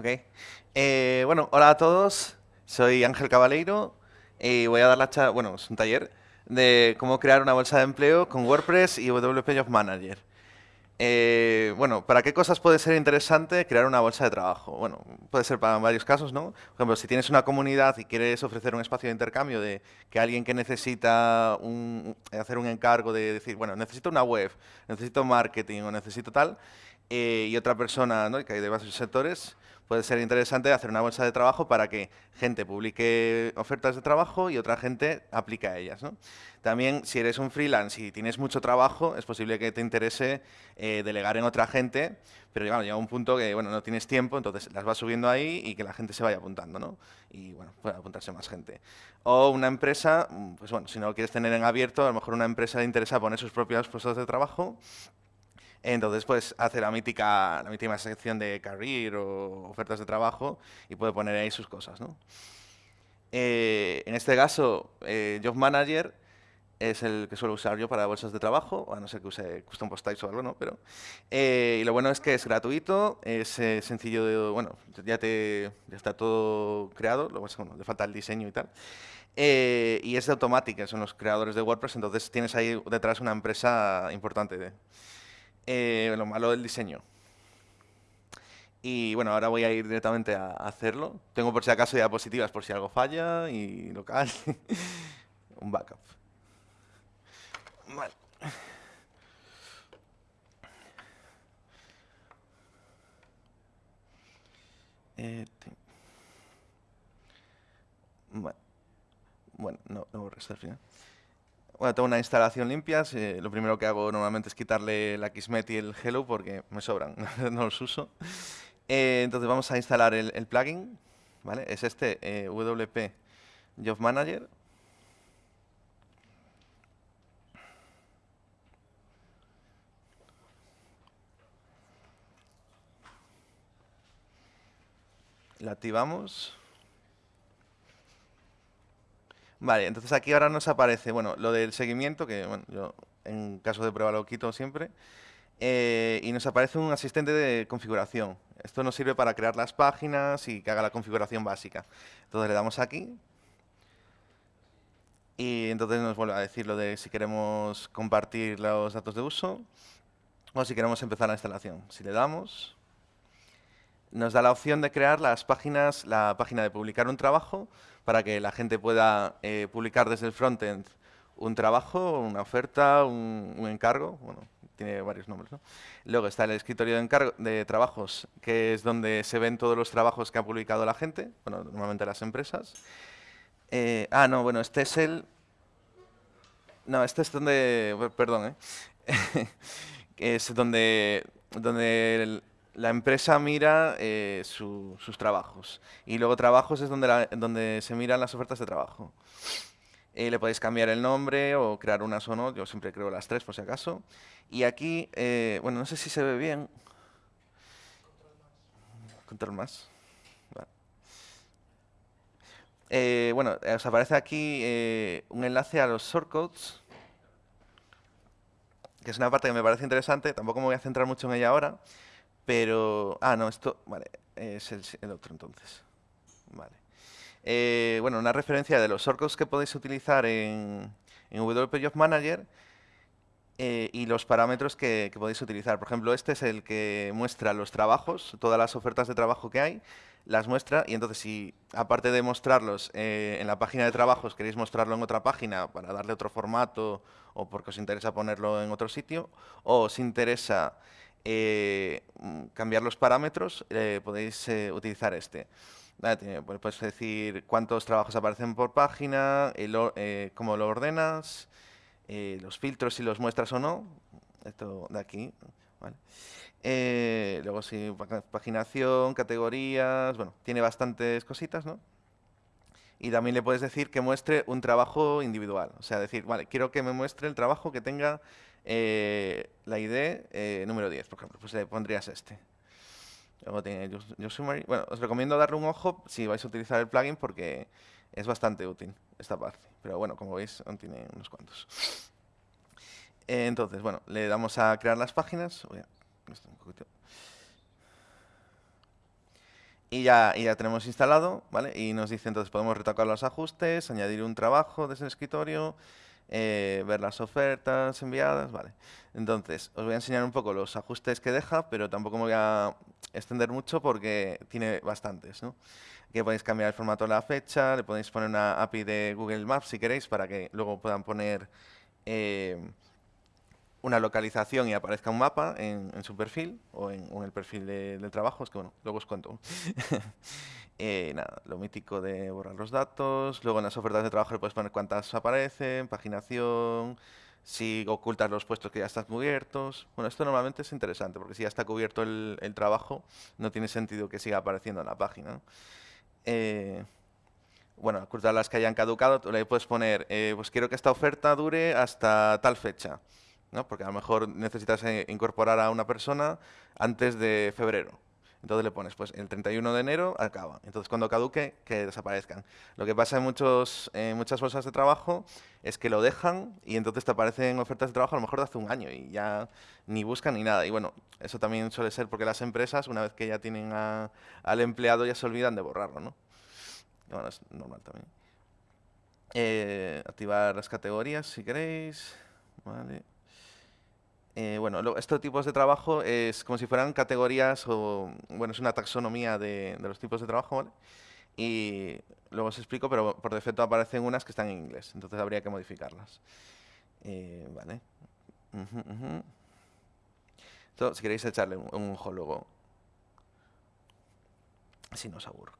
Ok. Eh, bueno, hola a todos. Soy Ángel Cabaleiro y voy a dar la bueno, es un taller de cómo crear una bolsa de empleo con WordPress y WP Job Manager. Eh, bueno, ¿para qué cosas puede ser interesante crear una bolsa de trabajo? Bueno, puede ser para varios casos, ¿no? Por ejemplo, si tienes una comunidad y quieres ofrecer un espacio de intercambio de que alguien que necesita hacer un encargo de decir, bueno, necesito una web, necesito marketing o necesito tal, eh, y otra persona, ¿no? que hay de varios sectores, puede ser interesante hacer una bolsa de trabajo para que gente publique ofertas de trabajo y otra gente aplique a ellas. También, si eres un freelance y tienes mucho trabajo, es posible que te interese eh, delegar en otra gente, pero llega un punto que bueno, no tienes tiempo, entonces las vas subiendo ahí y que la gente se vaya apuntando, ¿no? Y bueno, puede apuntarse más gente. O una empresa, pues bueno, si no lo quieres tener en abierto, a lo mejor una empresa le interesa poner sus propios puestos de trabajo entonces, pues hace la mítica, la mítica sección de career o ofertas de trabajo y puede poner ahí sus cosas. ¿no? Eh, en este caso, eh, Job Manager es el que suelo usar yo para bolsas de trabajo, a no ser que use Custom Post Types o algo, ¿no? Pero, eh, y lo bueno es que es gratuito, es sencillo, de, bueno, ya, te, ya está todo creado, luego bueno, le falta el diseño y tal. y es de automática, son los creadores de WordPress, entonces tienes ahí detrás una empresa importante. De, eh, lo malo del diseño. Y bueno, ahora voy a ir directamente a hacerlo. Tengo por si acaso diapositivas por si algo falla y local. Un backup. Vale. Eh, bueno, bueno, no, no borré al final. Bueno, tengo una instalación limpia. lo primero que hago normalmente es quitarle la Kismet y el Hello porque me sobran, no los uso. Eh, entonces vamos a instalar el, plugin. ¿vale? Es este eh, WP Job Manager. La activamos. Vale, entonces aquí ahora nos aparece, bueno, lo del seguimiento, que bueno, yo en caso de prueba lo quito siempre, eh, y nos aparece un asistente de configuración. Esto nos sirve para crear las páginas y que haga la configuración básica. Entonces le damos aquí, y entonces nos vuelve a decir lo de si queremos compartir los datos de uso o si queremos empezar la instalación. Si le damos, nos da la opción de crear las páginas, la página de publicar un trabajo para que la gente pueda eh, publicar desde el frontend un trabajo, una oferta, un, encargo, bueno, tiene varios nombres. ¿no? Luego está el escritorio de, encargo, de trabajos, que es donde se ven todos los trabajos que ha publicado la gente, bueno, normalmente las empresas. Eh, ah, no, bueno, este es el... No, este es donde... Perdón, ¿eh? es donde, donde la empresa mira eh, sus trabajos. Y luego trabajos es donde, donde se miran las ofertas de trabajo. Eh, le podéis cambiar el nombre o crear unas o no. Yo siempre creo las tres por si acaso. Y aquí, eh, bueno, no sé si se ve bien. Control más. bueno, os aparece aquí un enlace a los shortcodes, que es una parte que me parece interesante. Tampoco me voy a centrar mucho en ella ahora. Pero, ah, no, esto, vale, es el, otro entonces. Vale. Eh, bueno, una referencia de los shortcodes que podéis utilizar en, en WP Manager eh, y los parámetros que, podéis utilizar. Por ejemplo, este es el que muestra los trabajos, todas las ofertas de trabajo que hay, las muestra y entonces si aparte de mostrarlos eh, en la página de trabajos queréis mostrarlo en otra página para darle otro formato o porque os interesa ponerlo en otro sitio o os interesa eh, mm, cambiar los parámetros, eh, podéis eh, utilizar este. Pues, puedes decir cuántos trabajos aparecen por página, cómo lo ordenas, los filtros si los muestras o no. Esto de aquí. luego sí, paginación, categorías, bueno, tiene bastantes cositas, ¿no? Y también le puedes decir que muestre un trabajo individual. O sea, decir, vale, quiero que me muestre el trabajo que tenga eh, la ID eh, número 10, por ejemplo, pues le pondrías este. Luego tiene Bueno, os recomiendo darle un ojo si vais a utilizar el plugin porque es bastante útil esta parte. Pero bueno, como veis, aún tiene unos cuantos. entonces, bueno, le damos a crear las páginas. Y ya, y ya tenemos instalado, ¿vale? Y nos dice entonces podemos retocar los ajustes, añadir un trabajo desde el escritorio, eh, ver las ofertas enviadas, ¿vale? Entonces, os voy a enseñar un poco los ajustes que deja, pero tampoco me voy a extender mucho porque tiene bastantes, ¿no? Aquí podéis cambiar el formato de la fecha, le podéis poner una API de Google Maps si queréis para que luego puedan poner eh, una localización y aparezca un mapa en, su perfil o en, el perfil del trabajo. Es que bueno, luego os cuento. eh, nada, lo mítico de borrar los datos. Luego en las ofertas de trabajo le puedes poner cuántas aparecen, paginación, si ocultas los puestos que ya están cubiertos. Bueno, esto normalmente es interesante porque si ya está cubierto el, trabajo, no tiene sentido que siga apareciendo en la página. Eh, bueno, ocultar las que hayan caducado, le puedes poner, eh, pues quiero que esta oferta dure hasta tal fecha. ¿no? Porque a lo mejor necesitas eh, incorporar a una persona antes de febrero. Entonces le pones, pues el 31 de enero acaba. Entonces cuando caduque, que desaparezcan. Lo que pasa en, muchos, muchas bolsas de trabajo es que lo dejan y entonces te aparecen ofertas de trabajo a lo mejor de hace un año y ya ni buscan ni nada. Y bueno, eso también suele ser porque las empresas, una vez que ya tienen al empleado, ya se olvidan de borrarlo, ¿no? bueno, es normal también. Eh, activar las categorías si queréis. Vale. Eh, bueno, estos tipos de trabajo es como si fueran categorías o, bueno, es una taxonomía de, los tipos de trabajo, ¿vale? Y luego os explico, pero por defecto aparecen unas que están en inglés, entonces habría que modificarlas. Eh, vale. si queréis echarle un, ojo luego. Si no os aburro.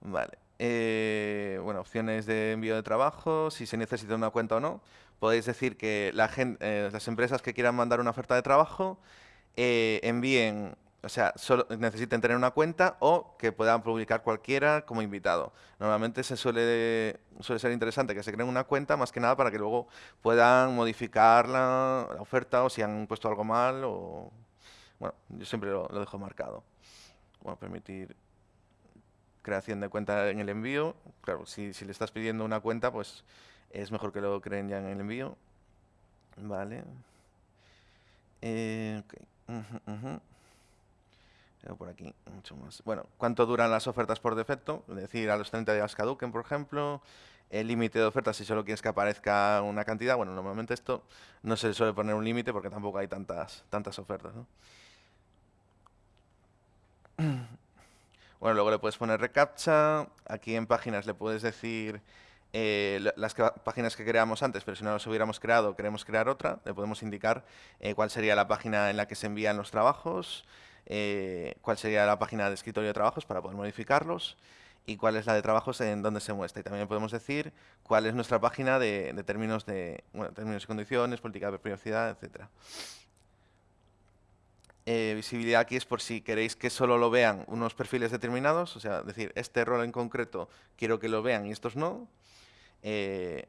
Vale. Eh, bueno, opciones de envío de trabajo, si se necesita una cuenta o no. Podéis decir que eh, las empresas que quieran mandar una oferta de trabajo eh, envíen, o sea, solo necesiten tener una cuenta o que puedan publicar cualquiera como invitado. Normalmente se suele, ser interesante que se creen una cuenta más que nada para que luego puedan modificar la, oferta o si han puesto algo mal o... Bueno, yo siempre lo dejo marcado. Bueno, permitir creación de cuenta en el envío. Claro, si, le estás pidiendo una cuenta, pues es mejor que lo creen ya en el envío. Vale. Eh, por aquí, mucho más. Bueno, ¿cuánto duran las ofertas por defecto? Es decir, a los 30 días caduquen, por ejemplo. El límite de ofertas, si solo quieres que aparezca una cantidad. Bueno, normalmente esto no se suele poner un límite porque tampoco hay tantas, tantas ofertas. ¿no? Bueno, luego le puedes poner recaptcha. Aquí en páginas le puedes decir eh, las páginas que creamos antes, pero si no las hubiéramos creado, queremos crear otra, le podemos indicar eh, cuál sería la página en la que se envían los trabajos, eh, cuál sería la página de escritorio de trabajos para poder modificarlos y cuál es la de trabajos en donde se muestra. Y también podemos decir cuál es nuestra página de, términos de términos y condiciones, política de privacidad. Eh, visibilidad aquí es por si queréis que solo lo vean unos perfiles determinados, o sea, decir, este rol en concreto quiero que lo vean y estos no. Eh,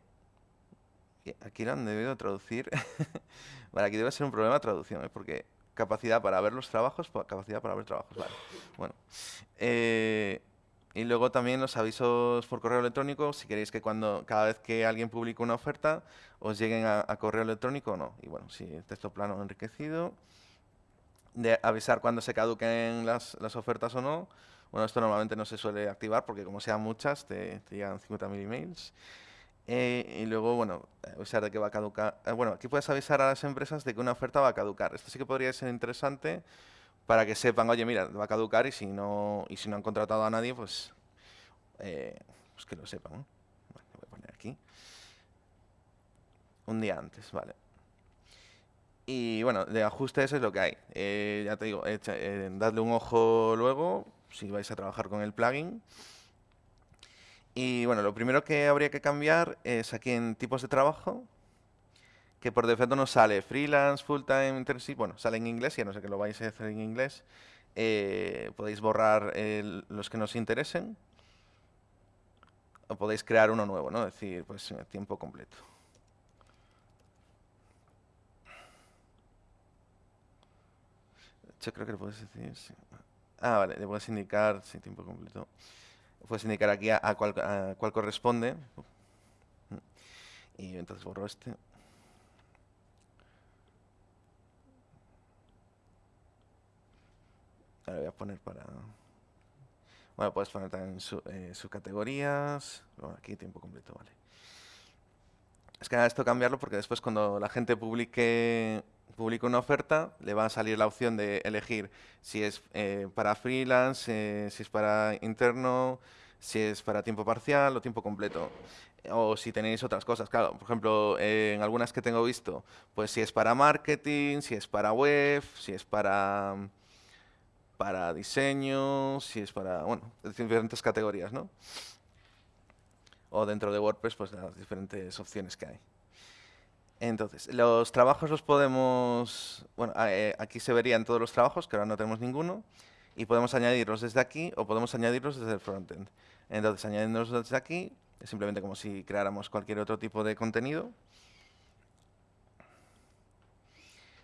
aquí lo han debido traducir. vale, aquí debe ser un problema de traducción, ¿eh? porque capacidad para ver los trabajos, capacidad para ver trabajos, vale. Bueno. y luego también los avisos por correo electrónico, si queréis que cuando cada vez que alguien publique una oferta, os lleguen a, correo electrónico o no. Y bueno, si texto plano enriquecido de avisar cuando se caduquen las, las, ofertas o no. Bueno, esto normalmente no se suele activar porque como sean muchas, te, te llegan 50.000 emails. Eh, y luego, bueno, avisar de que va a caducar. Eh, bueno, aquí puedes avisar a las empresas de que una oferta va a caducar. Esto sí que podría ser interesante para que sepan, oye, mira, va a caducar y si no, y si no han contratado a nadie, pues, eh, pues que lo sepan. Vale, voy a poner aquí. Un día antes, vale. Y bueno, de ajustes es lo que hay. Eh, ya te digo, dadle un ojo luego si vais a trabajar con el plugin. Y bueno, lo primero que habría que cambiar es aquí en tipos de trabajo, que por defecto nos sale freelance, full-time, internship, bueno, sale en inglés, ya no sé que lo vais a hacer en inglés. Eh, podéis borrar los que nos interesen o podéis crear uno nuevo, ¿no? Es decir, pues tiempo completo. Yo creo que le puedes decir... Ah, vale, le puedes indicar, sí, tiempo completo. Puedes indicar aquí a, cuál, corresponde. Y entonces borro este. Ahora voy a poner para... Bueno, puedes poner también su, eh, subcategorías. Bueno, aquí tiempo completo, vale. Es que esto cambiarlo porque después cuando la gente publique, publique una oferta, le va a salir la opción de elegir si es eh, para freelance, eh, si es para interno, si es para tiempo parcial o tiempo completo. O si tenéis otras cosas, claro, por ejemplo, en algunas que tengo visto, pues si es para marketing, si es para web, si es para, para diseño, si es para, bueno, diferentes categorías, ¿no? O dentro de WordPress, pues las diferentes opciones que hay. Entonces, los trabajos los podemos, bueno, eh, aquí se verían todos los trabajos, que ahora no tenemos ninguno, y podemos añadirlos desde aquí o podemos añadirlos desde el frontend. Entonces, añadiéndolos desde aquí, es simplemente como si creáramos cualquier otro tipo de contenido.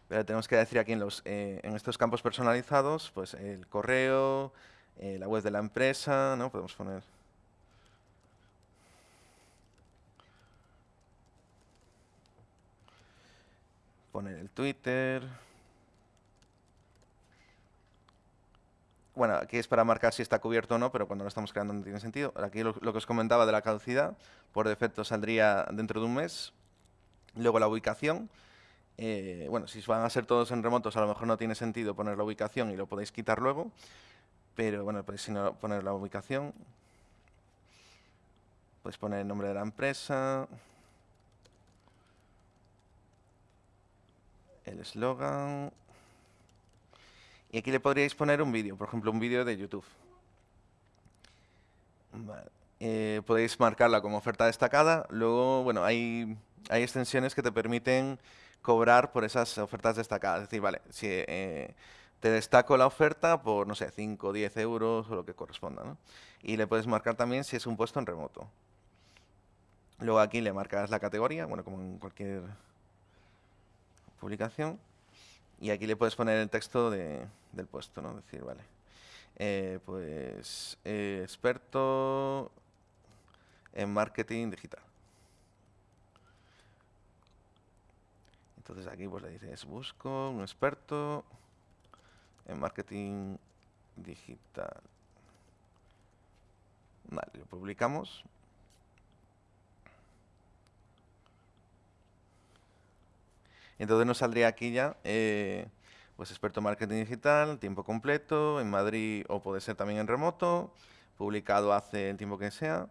Pero tenemos que decir aquí en, los, eh, en estos campos personalizados, pues el correo, eh, la web de la empresa, ¿no? Podemos poner... Poner el Twitter... bueno, aquí es para marcar si está cubierto o no, pero cuando lo estamos creando no tiene sentido. Aquí lo, que os comentaba de la caducidad, por defecto saldría dentro de un mes. Luego la ubicación. Eh, bueno, si van a ser todos en remotos, a lo mejor no tiene sentido poner la ubicación y lo podéis quitar luego. Pero bueno, podéis poner la ubicación. Podéis poner el nombre de la empresa. El eslogan. Y aquí le podríais poner un vídeo, por ejemplo, un vídeo de YouTube. Eh, podéis marcarla como oferta destacada. Luego, bueno, hay, hay extensiones que te permiten cobrar por esas ofertas destacadas. Es decir, vale, si eh, te destaco la oferta por, no sé, 5 o 10 euros o lo que corresponda. ¿no? Y le puedes marcar también si es un puesto en remoto. Luego aquí le marcas la categoría, bueno, como en cualquier publicación. Y aquí le puedes poner el texto de, del puesto, ¿no? Decir, vale, eh, pues eh, experto en marketing digital. Entonces aquí pues le dices, busco un experto en marketing digital. Vale, lo publicamos. Entonces nos saldría aquí ya, eh, pues experto marketing digital, tiempo completo, en Madrid o puede ser también en remoto, publicado hace el tiempo que sea,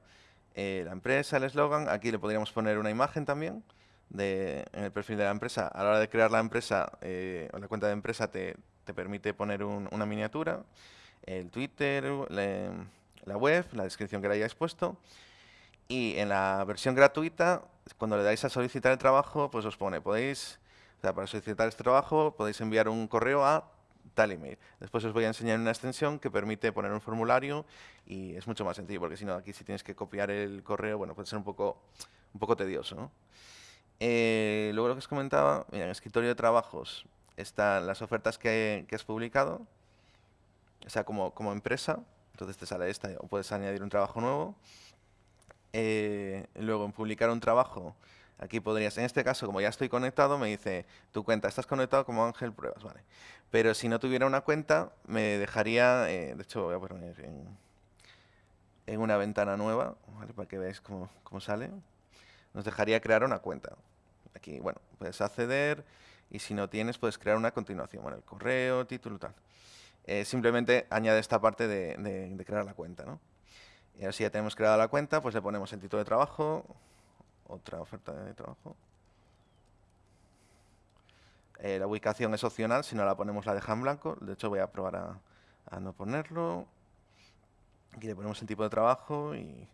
eh, la empresa, el eslogan, aquí le podríamos poner una imagen también de, en el perfil de la empresa. A la hora de crear la empresa, eh, la cuenta de empresa te, permite poner una miniatura, el Twitter, la web, la descripción que le hayáis puesto. Y en la versión gratuita, cuando le dais a solicitar el trabajo, pues os pone, podéis para solicitar este trabajo podéis enviar un correo a tal email. Después os voy a enseñar una extensión que permite poner un formulario y es mucho más sencillo, porque si no, aquí si tienes que copiar el correo, bueno, puede ser un poco, un poco tedioso. Eh, luego lo que os comentaba, mira, en escritorio de trabajos están las ofertas que, has publicado, o sea, como, como empresa, entonces te sale esta o puedes añadir un trabajo nuevo. Eh, luego en publicar un trabajo Aquí podrías, en este caso, como ya estoy conectado, me dice, tu cuenta, estás conectado como Ángel Pruebas, ¿vale? Pero si no tuviera una cuenta, me dejaría, eh, de hecho voy a poner en, una ventana nueva. Para que veáis cómo, cómo sale. Nos dejaría crear una cuenta. Aquí, bueno, puedes acceder y si no tienes, puedes crear una continuación, bueno, el correo, título, tal. Eh, simplemente añade esta parte de, de crear la cuenta, ¿no? Y ahora si ya tenemos creada la cuenta, pues le ponemos el título de trabajo, otra oferta de trabajo. Eh, la ubicación es opcional, si no la ponemos la deja en blanco. De hecho voy a probar a, no ponerlo. Aquí le ponemos el tipo de trabajo y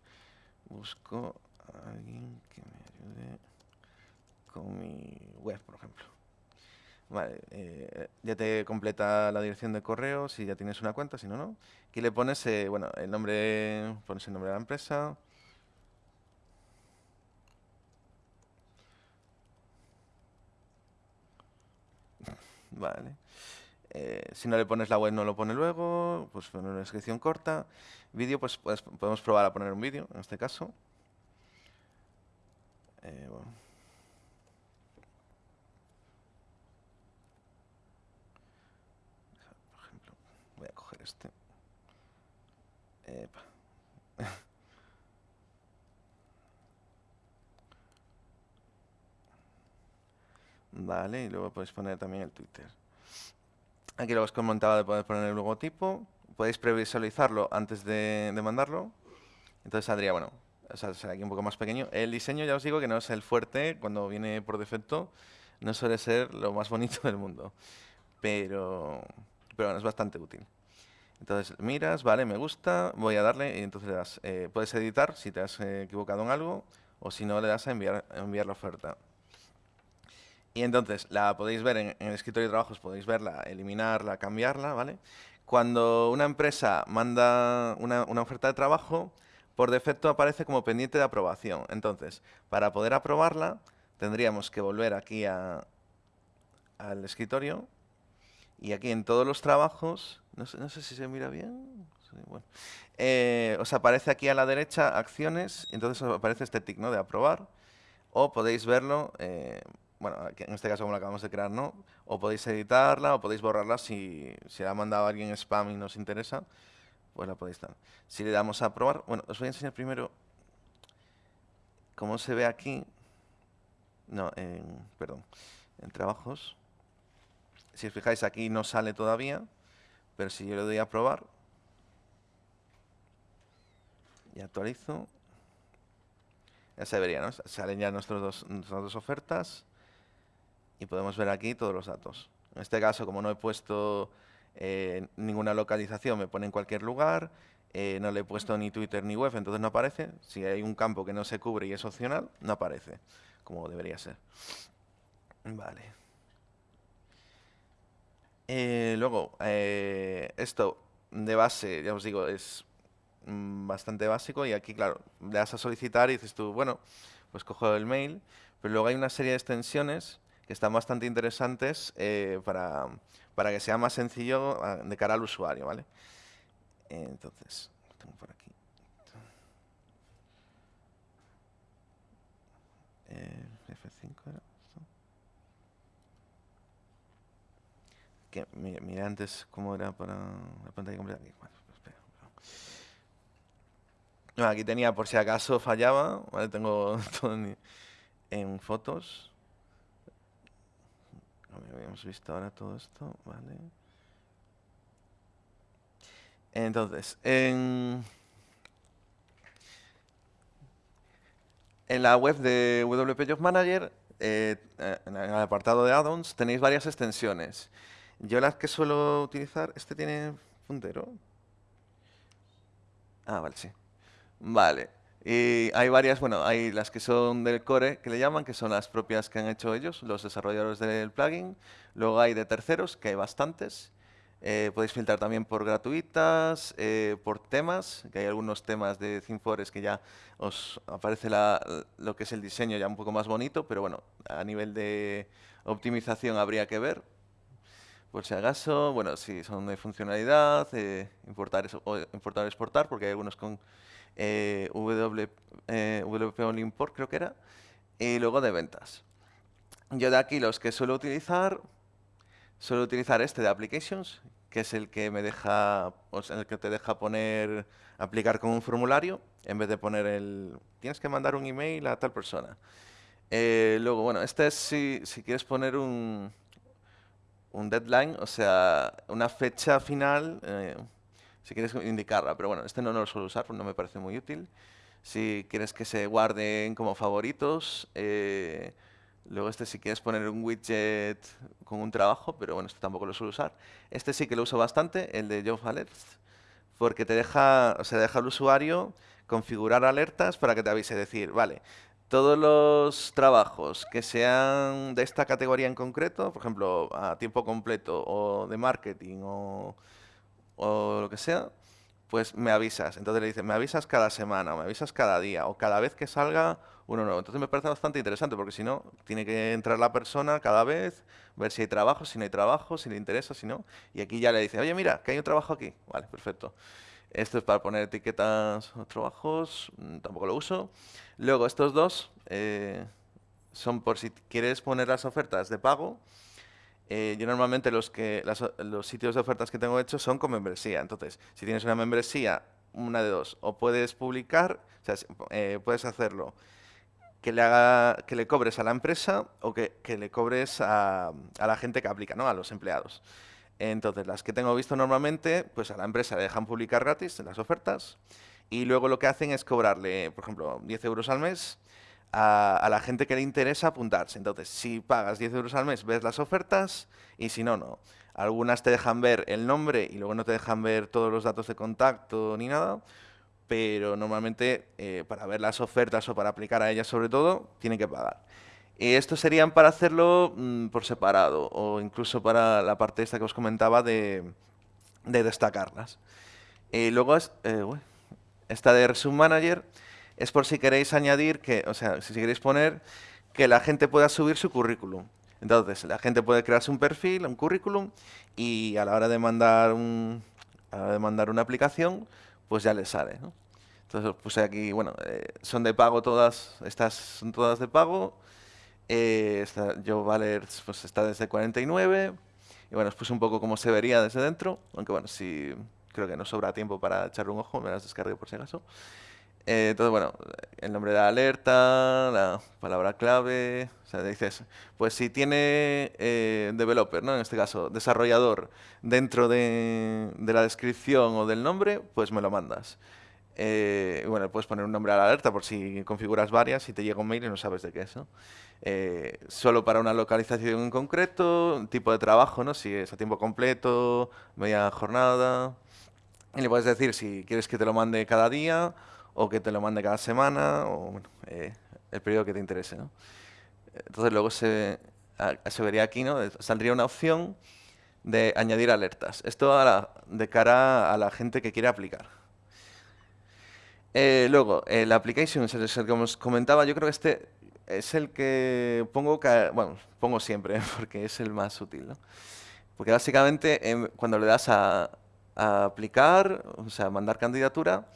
busco a alguien que me ayude con mi web, por ejemplo. Vale, eh, ya te completa la dirección de correo si ya tienes una cuenta, si no, no. Aquí le pones, eh, bueno, el nombre, pones el nombre de la empresa, Vale. Eh, si no le pones la web, no lo pone luego. Pues poner una descripción corta. Vídeo, pues, pues, podemos probar a poner un vídeo, en este caso. Eh, Por ejemplo, voy a coger este. Epa. Vale, y luego podéis poner también el Twitter. Aquí lo os comentaba de poder poner el logotipo. Podéis previsualizarlo antes de, mandarlo. Entonces saldría, bueno, o sea, será aquí un poco más pequeño. El diseño, ya os digo, que no es el fuerte. Cuando viene por defecto, no suele ser lo más bonito del mundo. Pero, pero bueno, es bastante útil. Entonces miras, vale, me gusta, voy a darle y entonces le das, eh, puedes editar si te has eh, equivocado en algo o si no le das a enviar, enviar la oferta. Y entonces la podéis ver en, el escritorio de trabajos, podéis verla, eliminarla, cambiarla, ¿vale? Cuando una empresa manda una, oferta de trabajo, por defecto aparece como pendiente de aprobación. Entonces, para poder aprobarla, tendríamos que volver aquí al escritorio y aquí en todos los trabajos, no sé, si se mira bien, eh, os aparece aquí a la derecha acciones, entonces aparece este tick de aprobar, o podéis verlo, eh, bueno, en este caso como la acabamos de crear, no. O podéis editarla o podéis borrarla si, si ha mandado alguien spam y nos interesa, pues la podéis dar. Si le damos a probar, bueno, os voy a enseñar primero cómo se ve aquí. No, en, perdón, en trabajos. Si os fijáis aquí no sale todavía, pero si yo le doy a probar y actualizo, ya se vería, ¿no? Salen ya nuestros dos, nuestras dos ofertas y podemos ver aquí todos los datos. En este caso, como no he puesto eh, ninguna localización, me pone en cualquier lugar, eh, no le he puesto ni Twitter ni web, entonces no aparece. Si hay un campo que no se cubre y es opcional, no aparece, como debería ser. Vale. Eh, luego, esto de base, ya os digo, es mm, bastante básico y aquí, claro, le das a solicitar y dices tú, bueno, pues cojo el mail, pero luego hay una serie de extensiones que están bastante interesantes eh, para, para, que sea más sencillo ah, de cara al usuario, ¿vale? Entonces, tengo por aquí. Eh, F5 era Que, mira, antes cómo era para la pantalla completa. No, aquí tenía por si acaso fallaba. Tengo todo en fotos habíamos visto ahora todo esto, vale. Entonces, en, la web de WP Job Manager, eh, en el apartado de add-ons, tenéis varias extensiones. Yo las que suelo utilizar, ¿este tiene puntero? Ah, vale, sí. Vale. Y hay varias, bueno, hay las que son del core, que le llaman, que son las propias que han hecho ellos, los desarrolladores del plugin. Luego hay de terceros, que hay bastantes. Eh, podéis filtrar también por gratuitas, eh, por temas, que hay algunos temas de ThemeForest que ya os aparece lo que es el diseño ya un poco más bonito, pero bueno, a nivel de optimización habría que ver. Por si acaso, bueno, si son de funcionalidad, eh, importar, o importar exportar, porque hay algunos con eh, eh, WP Only Import creo que era, y luego de ventas. Yo de aquí los que suelo utilizar, suelo utilizar este de Applications, que es el que me deja, o el que te deja poner, aplicar con un formulario, en vez de poner el, tienes que mandar un email a tal persona. Eh, luego, bueno, este es si, si quieres poner un, un deadline, o sea, una fecha final, eh, si quieres indicarla, pero bueno, este no, lo suelo usar no me parece muy útil. Si quieres que se guarden como favoritos, eh, luego este si quieres poner un widget con un trabajo, pero bueno, este tampoco lo suelo usar. Este sí que lo uso bastante, el de Job Alerts, porque te deja, o sea, deja al usuario configurar alertas para que te avise, decir, vale, todos los trabajos que sean de esta categoría en concreto, por ejemplo, a tiempo completo o de marketing o o lo que sea, pues me avisas. Entonces le dices, me avisas cada semana, o me avisas cada día, o cada vez que salga uno nuevo. Entonces me parece bastante interesante, porque si no, tiene que entrar la persona cada vez, ver si hay trabajo, si no hay trabajo, si le interesa, si no. Y aquí ya le dice, oye, mira, que hay un trabajo aquí. Vale, perfecto. Esto es para poner etiquetas o trabajos, mm, tampoco lo uso. Luego, estos dos eh, son por si quieres poner las ofertas de pago, eh, yo normalmente los, que, los sitios de ofertas que tengo hechos son con membresía. Entonces, si tienes una membresía una de dos. O puedes publicar, eh, puedes hacerlo que le, haga, que le cobres a la empresa o que, que le cobres a, a, la gente que aplica, ¿no? a los empleados. Entonces, las que tengo visto normalmente, pues a la empresa le dejan publicar gratis en las ofertas y luego lo que hacen es cobrarle, por ejemplo, 10 euros al mes a, la gente que le interesa apuntarse. Entonces, si pagas 10 euros al mes, ves las ofertas y si no, no. Algunas te dejan ver el nombre y luego no te dejan ver todos los datos de contacto ni nada, pero normalmente eh, para ver las ofertas o para aplicar a ellas sobre todo, tienen que pagar. Y estos serían para hacerlo mmm, por separado o incluso para la parte esta que os comentaba de, de destacarlas. Y luego es, eh, esta de Resume Manager es por si queréis añadir que, o sea, si queréis poner que la gente pueda subir su currículum. Entonces, la gente puede crearse un perfil, un currículum, y a la hora de mandar, un, de mandar una aplicación, pues ya les sale. ¿no? Entonces, puse aquí, bueno, eh, son de pago todas, estas son todas de pago. Eh, esta, Joe Valers pues está desde 49. Y bueno, os puse un poco cómo se vería desde dentro, aunque bueno, si creo que no sobra tiempo para echarle un ojo, me las descargué por si acaso. Eh, entonces, bueno, el nombre de la alerta, la palabra clave, o sea, dices, pues si tiene eh, developer, ¿no? En este caso, desarrollador, dentro de, de, la descripción o del nombre, pues me lo mandas. Eh, bueno, puedes poner un nombre a la alerta por si configuras varias y te llega un mail y no sabes de qué es. Eh, solo para una localización en concreto, tipo de trabajo, ¿no? Si es a tiempo completo, media jornada. Y le puedes decir si quieres que te lo mande cada día o que te lo mande cada semana, o bueno, eh, el periodo que te interese. ¿no? Entonces luego se, se, vería aquí, ¿no? saldría una opción de añadir alertas. Esto la, de cara a la gente que quiere aplicar. Eh, luego, el application el que os comentaba. Yo creo que este es el que pongo, bueno, pongo siempre, porque es el más útil. ¿no? Porque básicamente em, cuando le das a, a aplicar, o sea, mandar candidatura,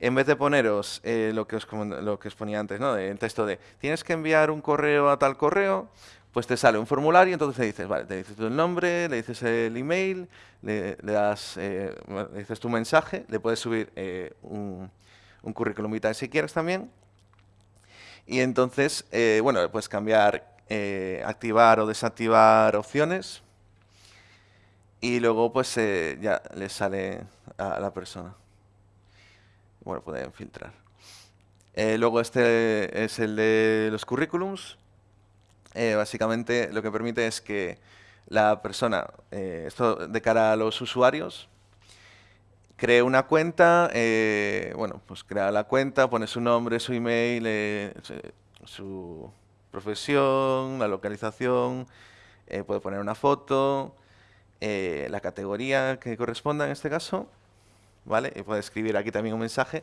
en vez de poneros eh, lo, que os, lo que os ponía antes, ¿no? el texto de tienes que enviar un correo a tal correo, pues te sale un formulario, entonces le dices, vale, te dices tu nombre, le dices el email, le, das, eh, le dices tu mensaje, le puedes subir eh, un, un, currículum vitae si quieres también, y entonces, eh, bueno, puedes cambiar, eh, activar o desactivar opciones, y luego pues ya le sale a la persona bueno, pueden filtrar. Eh, luego este es el de los currículums. Eh, básicamente lo que permite es que la persona, eh, esto de cara a los usuarios, cree una cuenta, bueno, pues crea la cuenta, pone su nombre, su email, su profesión, la localización, puede poner una foto, la categoría que corresponda en este caso, ¿vale? Y puede escribir aquí también un mensaje.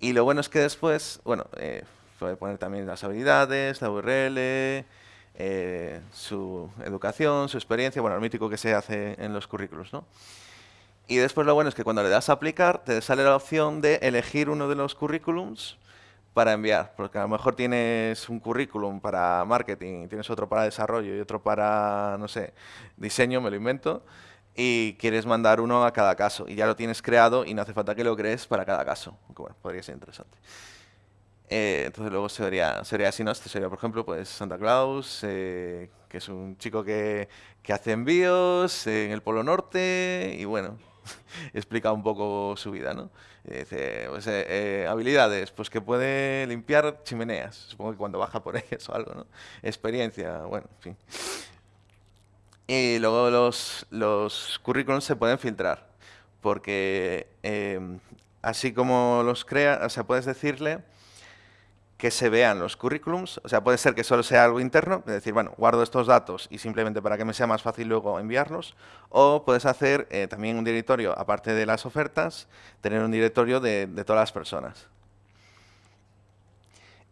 Y lo bueno es que después, bueno, eh, puede poner también las habilidades, la URL, eh, su educación, su experiencia, bueno, lo mítico que se hace en los currículos, ¿no? Y después lo bueno es que cuando le das a aplicar, te sale la opción de elegir uno de los currículums para enviar, porque a lo mejor tienes un currículum para marketing, tienes otro para desarrollo y otro para, no sé, diseño, me lo invento, y quieres mandar uno a cada caso y ya lo tienes creado y no hace falta que lo crees para cada caso, aunque bueno, podría ser interesante. Eh, entonces luego sería, sería así, ¿no? Este sería, por ejemplo, pues Santa Claus, eh, que es un chico que, que hace envíos en el Polo Norte y bueno, explica un poco su vida, ¿no? dice, pues, eh, eh, habilidades, pues que puede limpiar chimeneas, supongo que cuando baja por ellas o algo, ¿no? Experiencia, bueno, en fin. Y luego los, los currículums se pueden filtrar, porque eh, así como los crea, o sea, puedes decirle que se vean los currículums, o sea, puede ser que solo sea algo interno, es decir, bueno, guardo estos datos y simplemente para que me sea más fácil luego enviarlos, o puedes hacer eh, también un directorio, aparte de las ofertas, tener un directorio de, de todas las personas.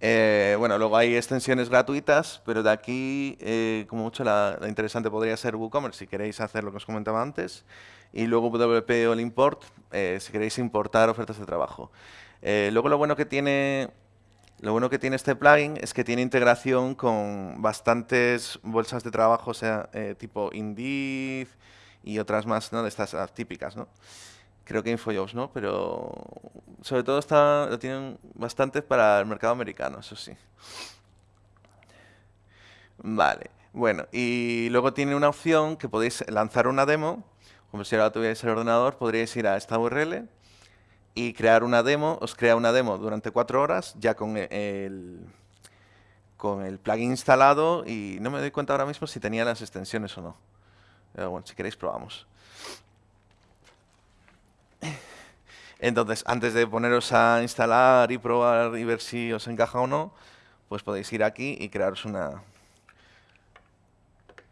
Eh, bueno, luego hay extensiones gratuitas, pero de aquí, eh, como mucho, la, interesante podría ser WooCommerce, si queréis hacer lo que os comentaba antes, y luego WP All Import, eh, si queréis importar ofertas de trabajo. Luego lo bueno que tiene lo bueno que tiene este plugin es que tiene integración con bastantes bolsas de trabajo, o sea, tipo Indeed y otras más, ¿no? De estas típicas, ¿no? Creo que InfoJobs, ¿no? Pero sobre todo lo tienen bastante para el mercado americano, eso sí. Vale, bueno, y luego tiene una opción que podéis lanzar una demo, como si ahora tuvierais el ordenador, podríais ir a esta URL y crear una demo, os crea una demo durante cuatro horas, ya con el, con el plugin instalado y no me doy cuenta ahora mismo si tenía las extensiones o no. Pero bueno, si queréis probamos. Entonces, antes de poneros a instalar y probar y ver si os encaja o no, pues podéis ir aquí y crearos una,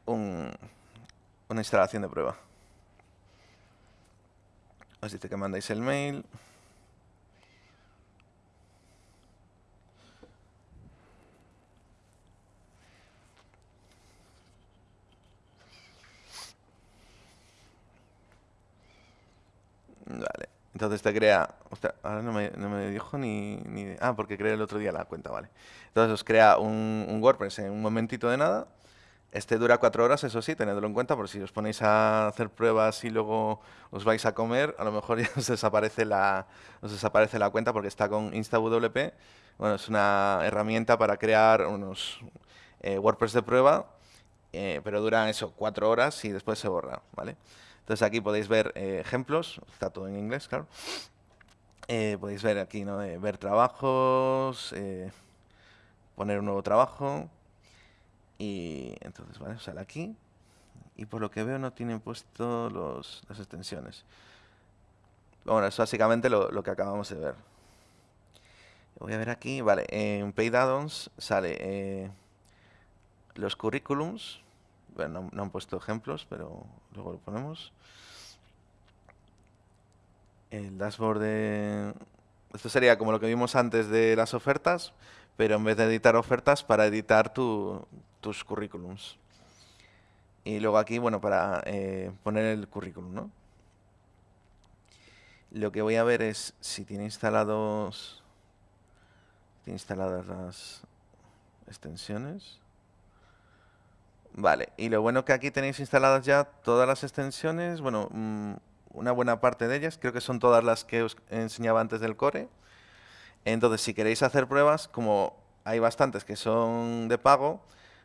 una instalación de prueba. Os dice que mandáis el mail. Vale. Entonces te crea... ahora no me, dijo ni, ni... Ah, porque creé el otro día la cuenta, vale. Entonces os crea un, un WordPress en un momentito de nada. Este dura cuatro horas, eso sí, tenedlo en cuenta, por si os ponéis a hacer pruebas y luego os vais a comer, a lo mejor ya os desaparece la, os desaparece la cuenta porque está con InstaWP. Bueno, es una herramienta para crear unos eh, WordPress de prueba, eh, pero dura eso, cuatro horas y después se borra, ¿vale? Entonces aquí podéis ver eh, ejemplos, está todo en inglés, claro. podéis ver aquí, ¿no? ver trabajos, poner un nuevo trabajo, y entonces, vale, sale aquí. Y por lo que veo no tienen puesto los, las extensiones. Bueno, es básicamente lo, que acabamos de ver. Voy a ver aquí, vale, en Paid Addons sale eh, los currículums. No, no, han puesto ejemplos, pero luego lo ponemos. El dashboard de... Esto sería como lo que vimos antes de las ofertas, pero en vez de editar ofertas, para editar tus currículums. Y luego aquí, bueno, para eh, poner el currículum, ¿no? Lo que voy a ver es si tiene instalados tiene instaladas las extensiones. Vale, y lo bueno que aquí tenéis instaladas ya todas las extensiones, bueno, mm, una buena parte de ellas, creo que son todas las que os enseñaba antes del core. Entonces, si queréis hacer pruebas, como hay bastantes que son de pago,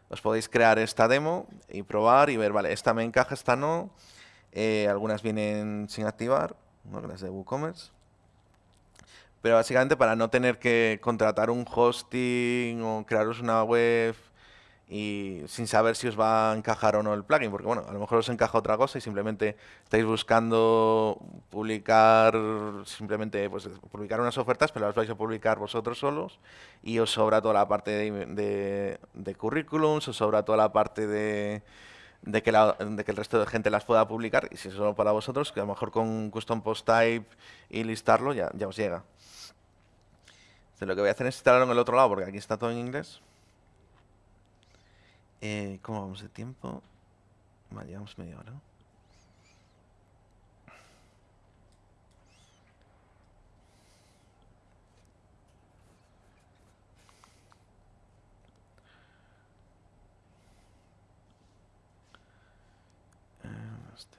os podéis crear esta demo y probar y ver, vale, esta me encaja, esta no. Eh, algunas vienen sin activar, las de WooCommerce. Pero básicamente para no tener que contratar un hosting o crearos una web y sin saber si os va a encajar o no el plugin, porque bueno, a lo mejor os encaja otra cosa y simplemente estáis buscando publicar, simplemente pues publicar unas ofertas, pero las vais a publicar vosotros solos y os sobra toda la parte de, de, currículums, os sobra toda la parte de, que de que el resto de gente las pueda publicar y si es solo para vosotros, que a lo mejor con custom post type y listarlo ya, ya os llega. Entonces, lo que voy a hacer es instalarlo en el otro lado porque aquí está todo en inglés. Eh, ¿Cómo vamos de tiempo? Vale, llevamos media hora. Eh, este.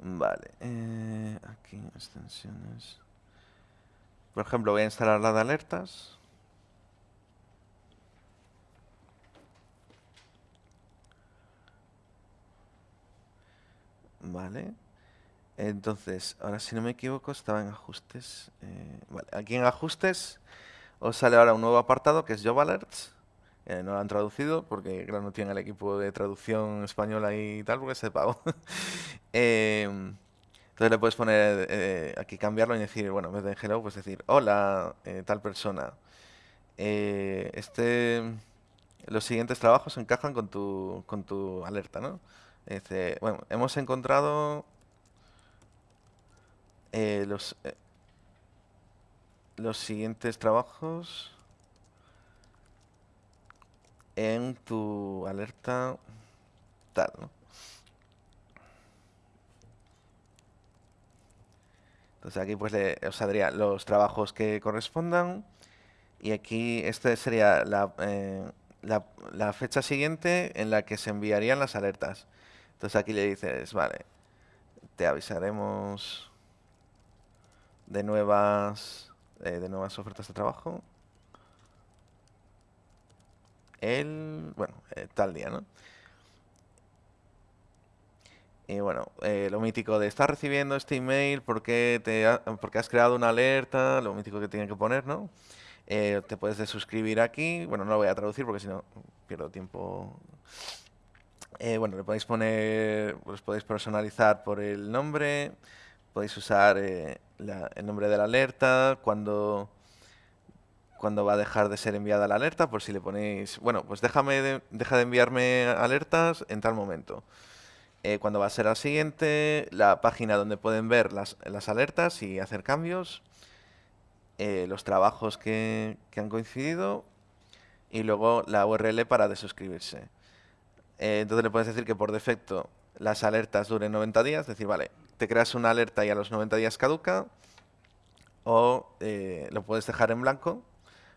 Vale, eh, aquí extensiones. Por ejemplo, voy a instalar la de alertas. Vale. Entonces, ahora si no me equivoco, estaba en ajustes. Eh, vale, aquí en ajustes os sale ahora un nuevo apartado que es Job Alerts. Eh, no lo han traducido porque claro, no tiene el equipo de traducción española y tal, porque se pago. eh, entonces le puedes poner eh, aquí cambiarlo y decir, bueno, en vez de hello, pues decir, hola, eh, tal persona. Eh, este, los siguientes trabajos encajan con tu, con tu alerta, ¿no? Este, bueno, hemos encontrado los, los siguientes trabajos en tu alerta tal, ¿no? Entonces aquí pues le, os saldría los trabajos que correspondan y aquí esta sería eh, la, la, fecha siguiente en la que se enviarían las alertas. Entonces aquí le dices, vale, te avisaremos de nuevas, eh, de nuevas ofertas de trabajo. El, bueno, eh, tal día, ¿no? Y bueno, eh, lo mítico de estar recibiendo este email porque, te porque has creado una alerta, lo mítico que tiene que poner, ¿no? Eh, te puedes desuscribir aquí. Bueno, no lo voy a traducir porque si no pierdo tiempo. Eh, bueno, le podéis poner, podéis personalizar por el nombre, podéis usar el nombre de la alerta, cuando, cuando va a dejar de ser enviada la alerta, por si le ponéis, bueno, pues déjame deja de enviarme alertas en tal momento. Eh, cuando va a ser la siguiente, la página donde pueden ver las, alertas y hacer cambios, eh, los trabajos que, han coincidido y luego la URL para desuscribirse. Eh, entonces le puedes decir que por defecto las alertas duren 90 días, es decir, vale, te creas una alerta y a los 90 días caduca, o lo puedes dejar en blanco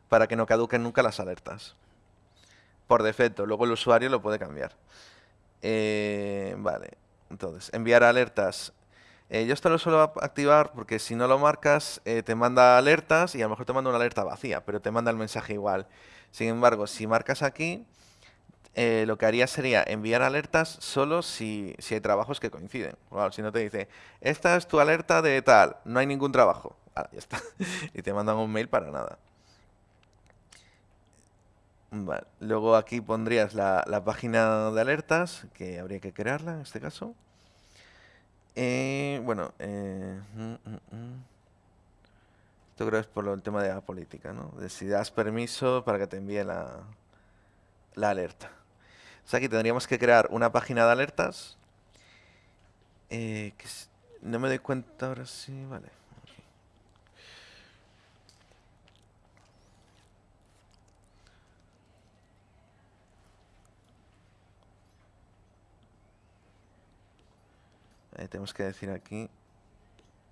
para que no caduquen nunca las alertas. Por defecto, luego el usuario lo puede cambiar. Eh, vale, entonces, enviar alertas. Eh, yo esto lo suelo activar porque si no lo marcas, eh, te manda alertas y a lo mejor te manda una alerta vacía, pero te manda el mensaje igual. Sin embargo, si marcas aquí, lo que haría sería enviar alertas solo si, si hay trabajos que coinciden. si no te dice, esta es tu alerta de tal, no hay ningún trabajo. Ah, ya está. y te mandan un mail para nada. Vale. Luego aquí pondrías la, página de alertas, que habría que crearla en este caso. Eh, bueno, eh, mm, mm, mm. esto creo es por el tema de la política, ¿no? De si das permiso para que te envíe la, la alerta. O sea, aquí tendríamos que crear una página de alertas. Eh, que no me doy cuenta ahora sí, vale. Tenemos que decir aquí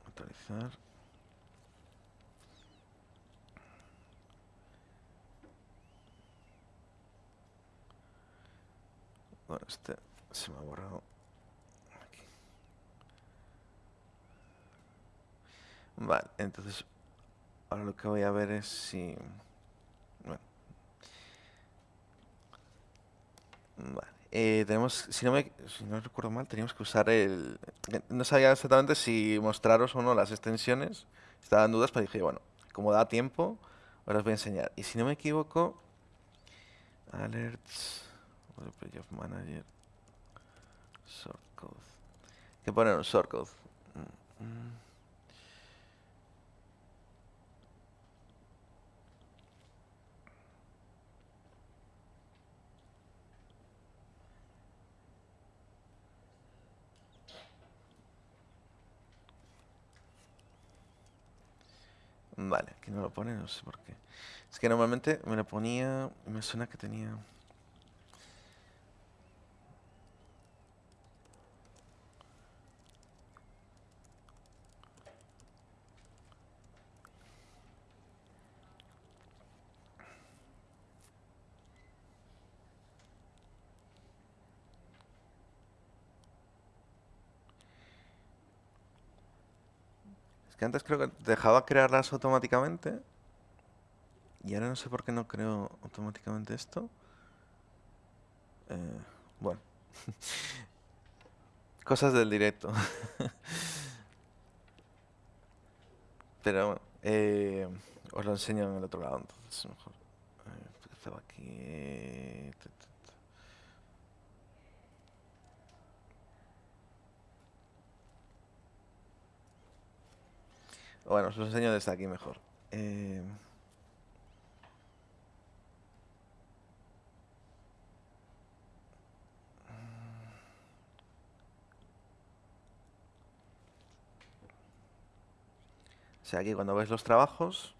actualizar. Bueno este se me ha borrado. Aquí. Vale entonces ahora lo que voy a ver es si bueno. Vale eh, tenemos, si no, me, si no recuerdo mal, teníamos que usar el... No sabía exactamente si mostraros o no las extensiones. Estaba en dudas, pero dije, bueno, como da tiempo, ahora os voy a enseñar. Y si no me equivoco, alerts, of manager, shortcode. que poner un shortcode. Mm, mm. Vale, aquí no lo pone, no sé por qué. Es que normalmente me lo ponía, me suena que tenía... antes creo que dejaba crearlas automáticamente. Y ahora no sé por qué no creo automáticamente esto. Eh, bueno. Cosas del directo. Pero bueno, eh, os lo enseño en el otro lado, entonces mejor. Eh, estaba aquí. Bueno, os lo enseño desde aquí mejor. Eh... O sea, aquí cuando ves los trabajos,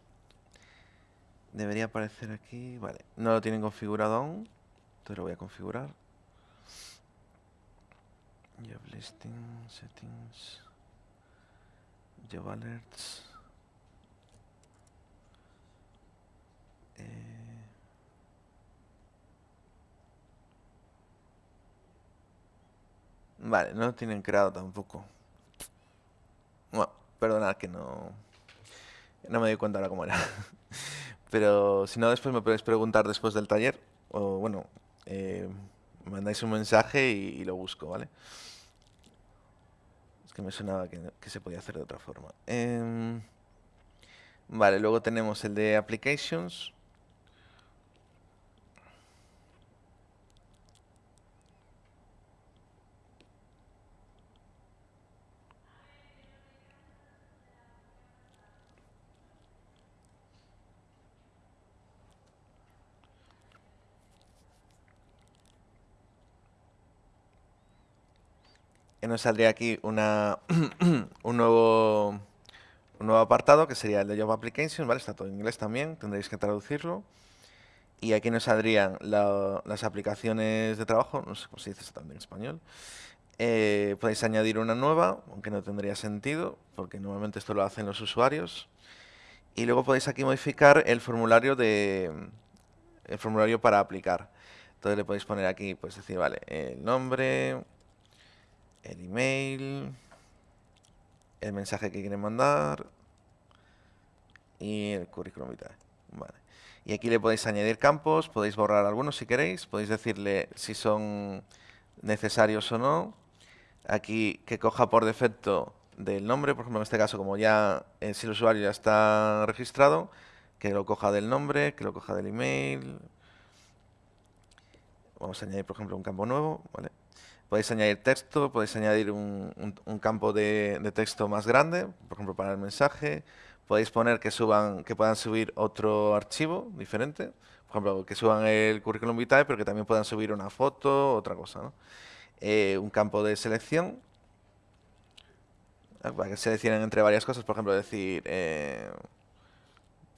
debería aparecer aquí... Vale, no lo tienen configurado aún, entonces lo voy a configurar. Job listing, settings... Job alerts. Eh, Vale, no lo tienen creado tampoco. Bueno, perdonad que no... No me doy cuenta ahora cómo era. Pero si no, después me podéis preguntar después del taller. O bueno, eh, mandáis un mensaje y, lo busco, ¿vale? Que me sonaba que, que se podía hacer de otra forma. Em, vale, luego tenemos el de Applications. Nos saldría aquí un, nuevo, apartado que sería el de Job Application, ¿vale? Está todo en inglés también, tendréis que traducirlo. Y aquí nos saldrían las aplicaciones de trabajo, no sé cómo se dice exactamente en español. Eh, podéis añadir una nueva, aunque no tendría sentido, porque normalmente esto lo hacen los usuarios. Y luego podéis aquí modificar el formulario de el formulario para aplicar. Entonces le podéis poner aquí, pues decir, vale, el nombre, el email, el mensaje que quieren mandar y el currículum vitae. Vale. Y aquí le podéis añadir campos, podéis borrar algunos si queréis, podéis decirle si son necesarios o no. Aquí que coja por defecto del nombre, por ejemplo en este caso como ya eh, si el usuario ya está registrado, que lo coja del nombre, que lo coja del email. Vamos a añadir por ejemplo un campo nuevo, ¿vale? Podéis añadir texto, podéis añadir un, campo de, texto más grande, por ejemplo para el mensaje. Podéis poner que suban, que puedan subir otro archivo diferente. Por ejemplo, que suban el currículum vitae, pero que también puedan subir una foto, otra cosa. Eh, un campo de selección, para que seleccionen entre varias cosas. Por ejemplo, decir, eh,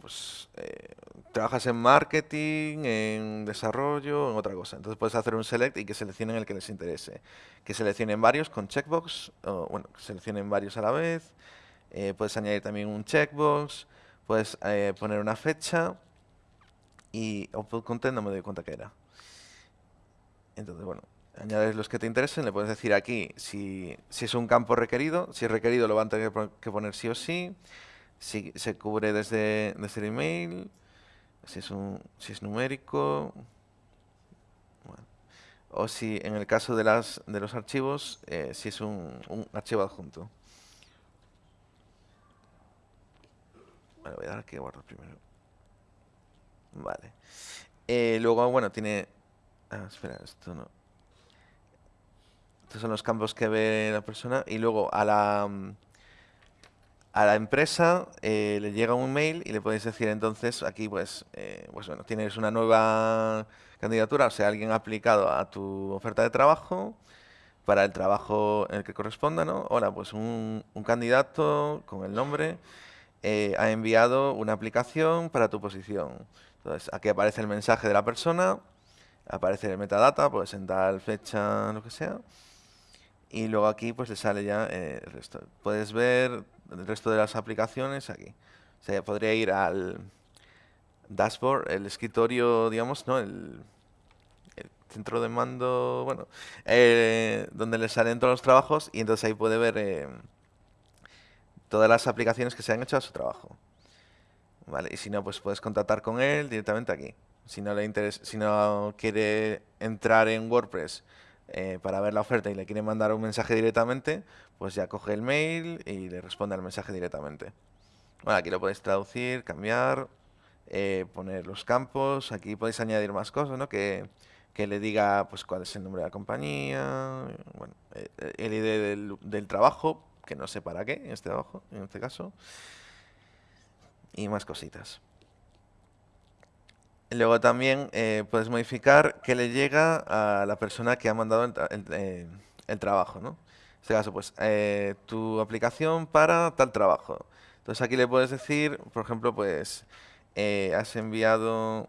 pues eh, trabajas en marketing, en desarrollo, en otra cosa. Entonces puedes hacer un select y que seleccionen el que les interese. Que seleccionen varios con checkbox, bueno, que seleccionen varios a la vez. Eh, puedes añadir también un checkbox, puedes eh, poner una fecha y output content no me doy cuenta que era. Entonces, bueno, añades los que te interesen, le puedes decir aquí si, si es un campo requerido, si es requerido lo van a tener que poner sí o sí si se cubre desde, desde el email, si es, un, si es numérico, o si en el caso de, las, de los archivos, eh, si es un, un, archivo adjunto. Vale, voy a dar aquí guardar primero. Vale. Eh, luego, bueno, tiene... Ah, espera, esto no... Estos son los campos que ve la persona. Y luego a la a la empresa eh, le llega un mail y le podéis decir entonces aquí pues, eh, pues bueno, tienes una nueva candidatura, o sea, alguien ha aplicado a tu oferta de trabajo para el trabajo en el que corresponda, ¿no? Hola, pues un, candidato con el nombre eh, ha enviado una aplicación para tu posición. Entonces, aquí aparece el mensaje de la persona, aparece el metadata, pues en tal fecha, lo que sea. Y luego aquí pues le sale ya el resto. Puedes ver el resto de las aplicaciones aquí. O sea, podría ir al dashboard, el escritorio, digamos, ¿no? El, centro de mando, bueno, eh, donde le salen todos los trabajos y entonces ahí puede ver eh, todas las aplicaciones que se han hecho a su trabajo. Vale, y si no, pues puedes contactar con él directamente aquí. Si no le interesa, si no quiere entrar en WordPress eh, para ver la oferta y le quiere mandar un mensaje directamente, pues ya coge el mail y le responde al mensaje directamente. Bueno, aquí lo podéis traducir, cambiar, eh, poner los campos, aquí podéis añadir más cosas, ¿no? Que, que, le diga pues cuál es el nombre de la compañía, bueno, eh, el ID del, trabajo, que no sé para qué en este trabajo, en este caso, y más cositas. Luego también eh, puedes modificar qué le llega a la persona que ha mandado el, eh, trabajo, ¿no? En este caso, pues, eh, tu aplicación para tal trabajo. Entonces aquí le puedes decir, por ejemplo, pues, has enviado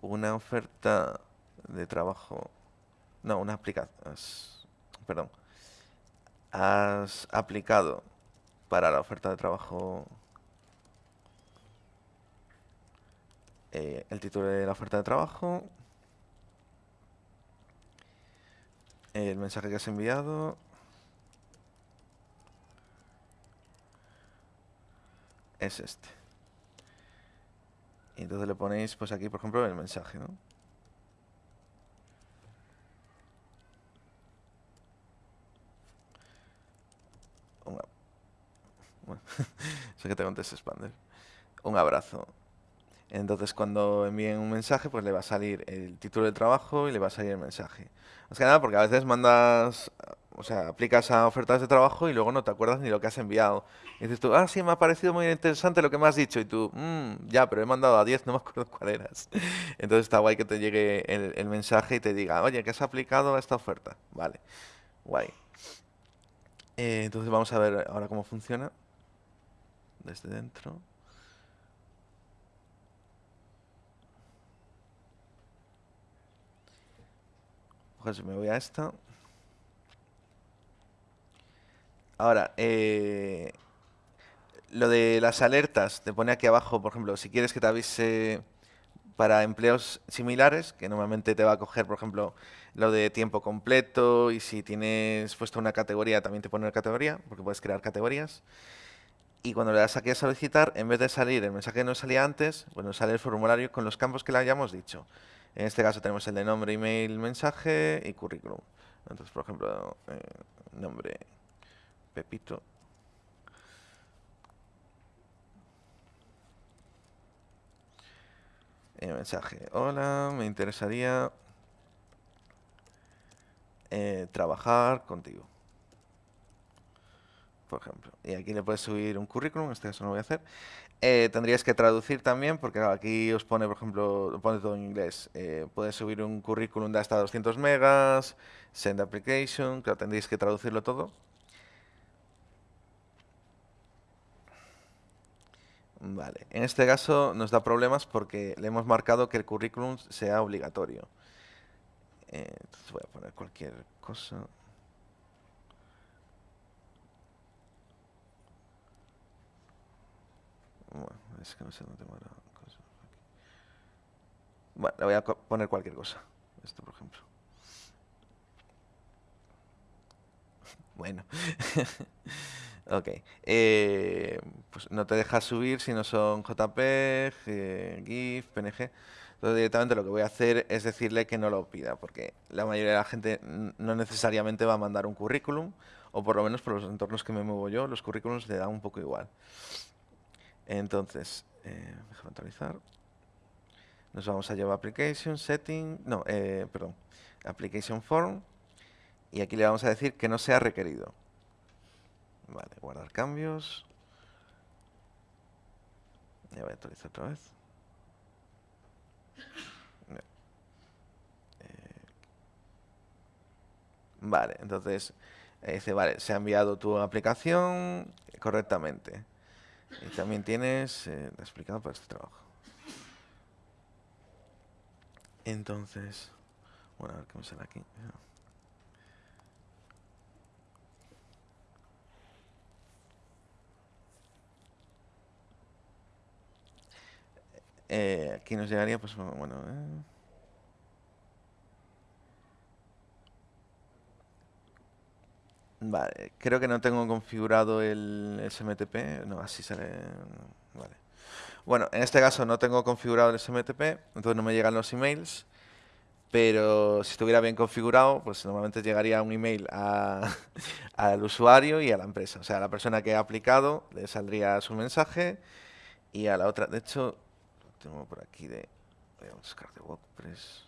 una oferta de trabajo, no, una aplicación, perdón, has aplicado para la oferta de trabajo Eh, el título de la oferta de trabajo, el mensaje que has enviado. Es este. Y entonces le ponéis, pues aquí, por ejemplo, el mensaje, ¿no? sé que te contesto expander. Un abrazo. Entonces, cuando envíen un mensaje, pues le va a salir el título del trabajo y le va a salir el mensaje. Más que nada porque a veces mandas, o sea, aplicas a ofertas de trabajo y luego no te acuerdas ni lo que has enviado. Y dices tú, ah, sí, me ha parecido muy interesante lo que me has dicho. Y tú, mmm, ya, pero he mandado a 10, no me acuerdo cuál eras. Entonces está guay que te llegue el, mensaje y te diga, oye, que has aplicado a esta oferta. Vale, guay. Eh, entonces vamos a ver ahora cómo funciona desde dentro. Pues me voy a esta. Ahora, eh, lo de las alertas, te pone aquí abajo, por ejemplo, si quieres que te avise para empleos similares, que normalmente te va a coger, por ejemplo, lo de tiempo completo y si tienes puesto una categoría, también te pone una categoría, porque puedes crear categorías. Y cuando le das aquí a solicitar, en vez de salir el mensaje que nos salía antes, bueno, sale el formulario con los campos que le hayamos dicho. En este caso tenemos el de nombre, email, mensaje y currículum. Entonces, por ejemplo, eh, nombre Pepito. El mensaje, hola, me interesaría eh, trabajar contigo por ejemplo. Y aquí le puedes subir un currículum, en este caso no lo voy a hacer. Eh, tendrías que traducir también, porque aquí os pone, por ejemplo, pone todo en inglés. Eh, puedes subir un currículum de hasta 200 megas, send application, que tendríais que traducirlo todo. Vale, en este caso nos da problemas porque le hemos marcado que el currículum sea obligatorio. Eh, entonces voy a poner cualquier cosa. Bueno, es que no sé dónde tengo la cosa. Bueno, le voy a poner cualquier cosa. Esto, por ejemplo. Bueno. ok. Eh, pues no te deja subir si no son JPEG, eh, GIF, PNG. Entonces directamente lo que voy a hacer es decirle que no lo pida, porque la mayoría de la gente no necesariamente va a mandar un currículum, o por lo menos por los entornos que me muevo yo, los currículums le dan un poco igual. Entonces, eh, déjame actualizar. Nos vamos a llevar Application, Setting, no, eh, perdón, Application Form. Y aquí le vamos a decir que no sea requerido. Vale, guardar cambios. Ya voy a actualizar otra vez. Eh, vale, entonces dice, vale, se ha enviado tu aplicación correctamente. Y también tienes eh, explicado para este trabajo. Entonces, bueno, a ver qué me sale aquí. Eh, aquí nos llegaría, pues bueno. Eh. Vale, creo que no tengo configurado el SMTP. No, así sale. Vale. Bueno, en este caso no tengo configurado el SMTP, entonces no me llegan los emails. Pero si estuviera bien configurado, pues normalmente llegaría un email al usuario y a la empresa. O sea, a la persona que ha aplicado le saldría su mensaje y a la otra. De hecho, tengo por aquí de. Voy a buscar de WordPress.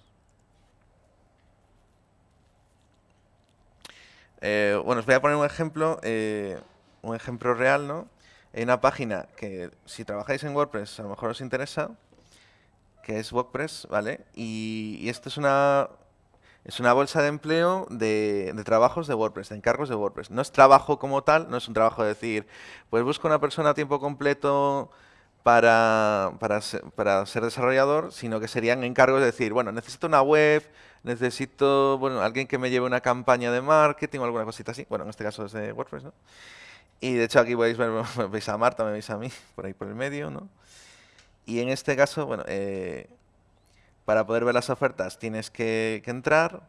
Eh, bueno, os voy a poner un ejemplo, eh, un ejemplo real, ¿no? Hay una página que si trabajáis en WordPress a lo mejor os interesa, que es WordPress, ¿vale? Y, esto es una, es una bolsa de empleo de, trabajos de WordPress, de encargos de WordPress. No es trabajo como tal, no es un trabajo de decir, pues busco una persona a tiempo completo para, para, para ser desarrollador, sino que serían encargos de decir, bueno, necesito una web, necesito, bueno, alguien que me lleve una campaña de marketing o alguna cosita así. Bueno, en este caso es de WordPress, ¿no? Y de hecho aquí podéis ver, veis a Marta, me veis a mí, por ahí por el medio, ¿no? Y en este caso, bueno, eh, para poder ver las ofertas tienes que, entrar,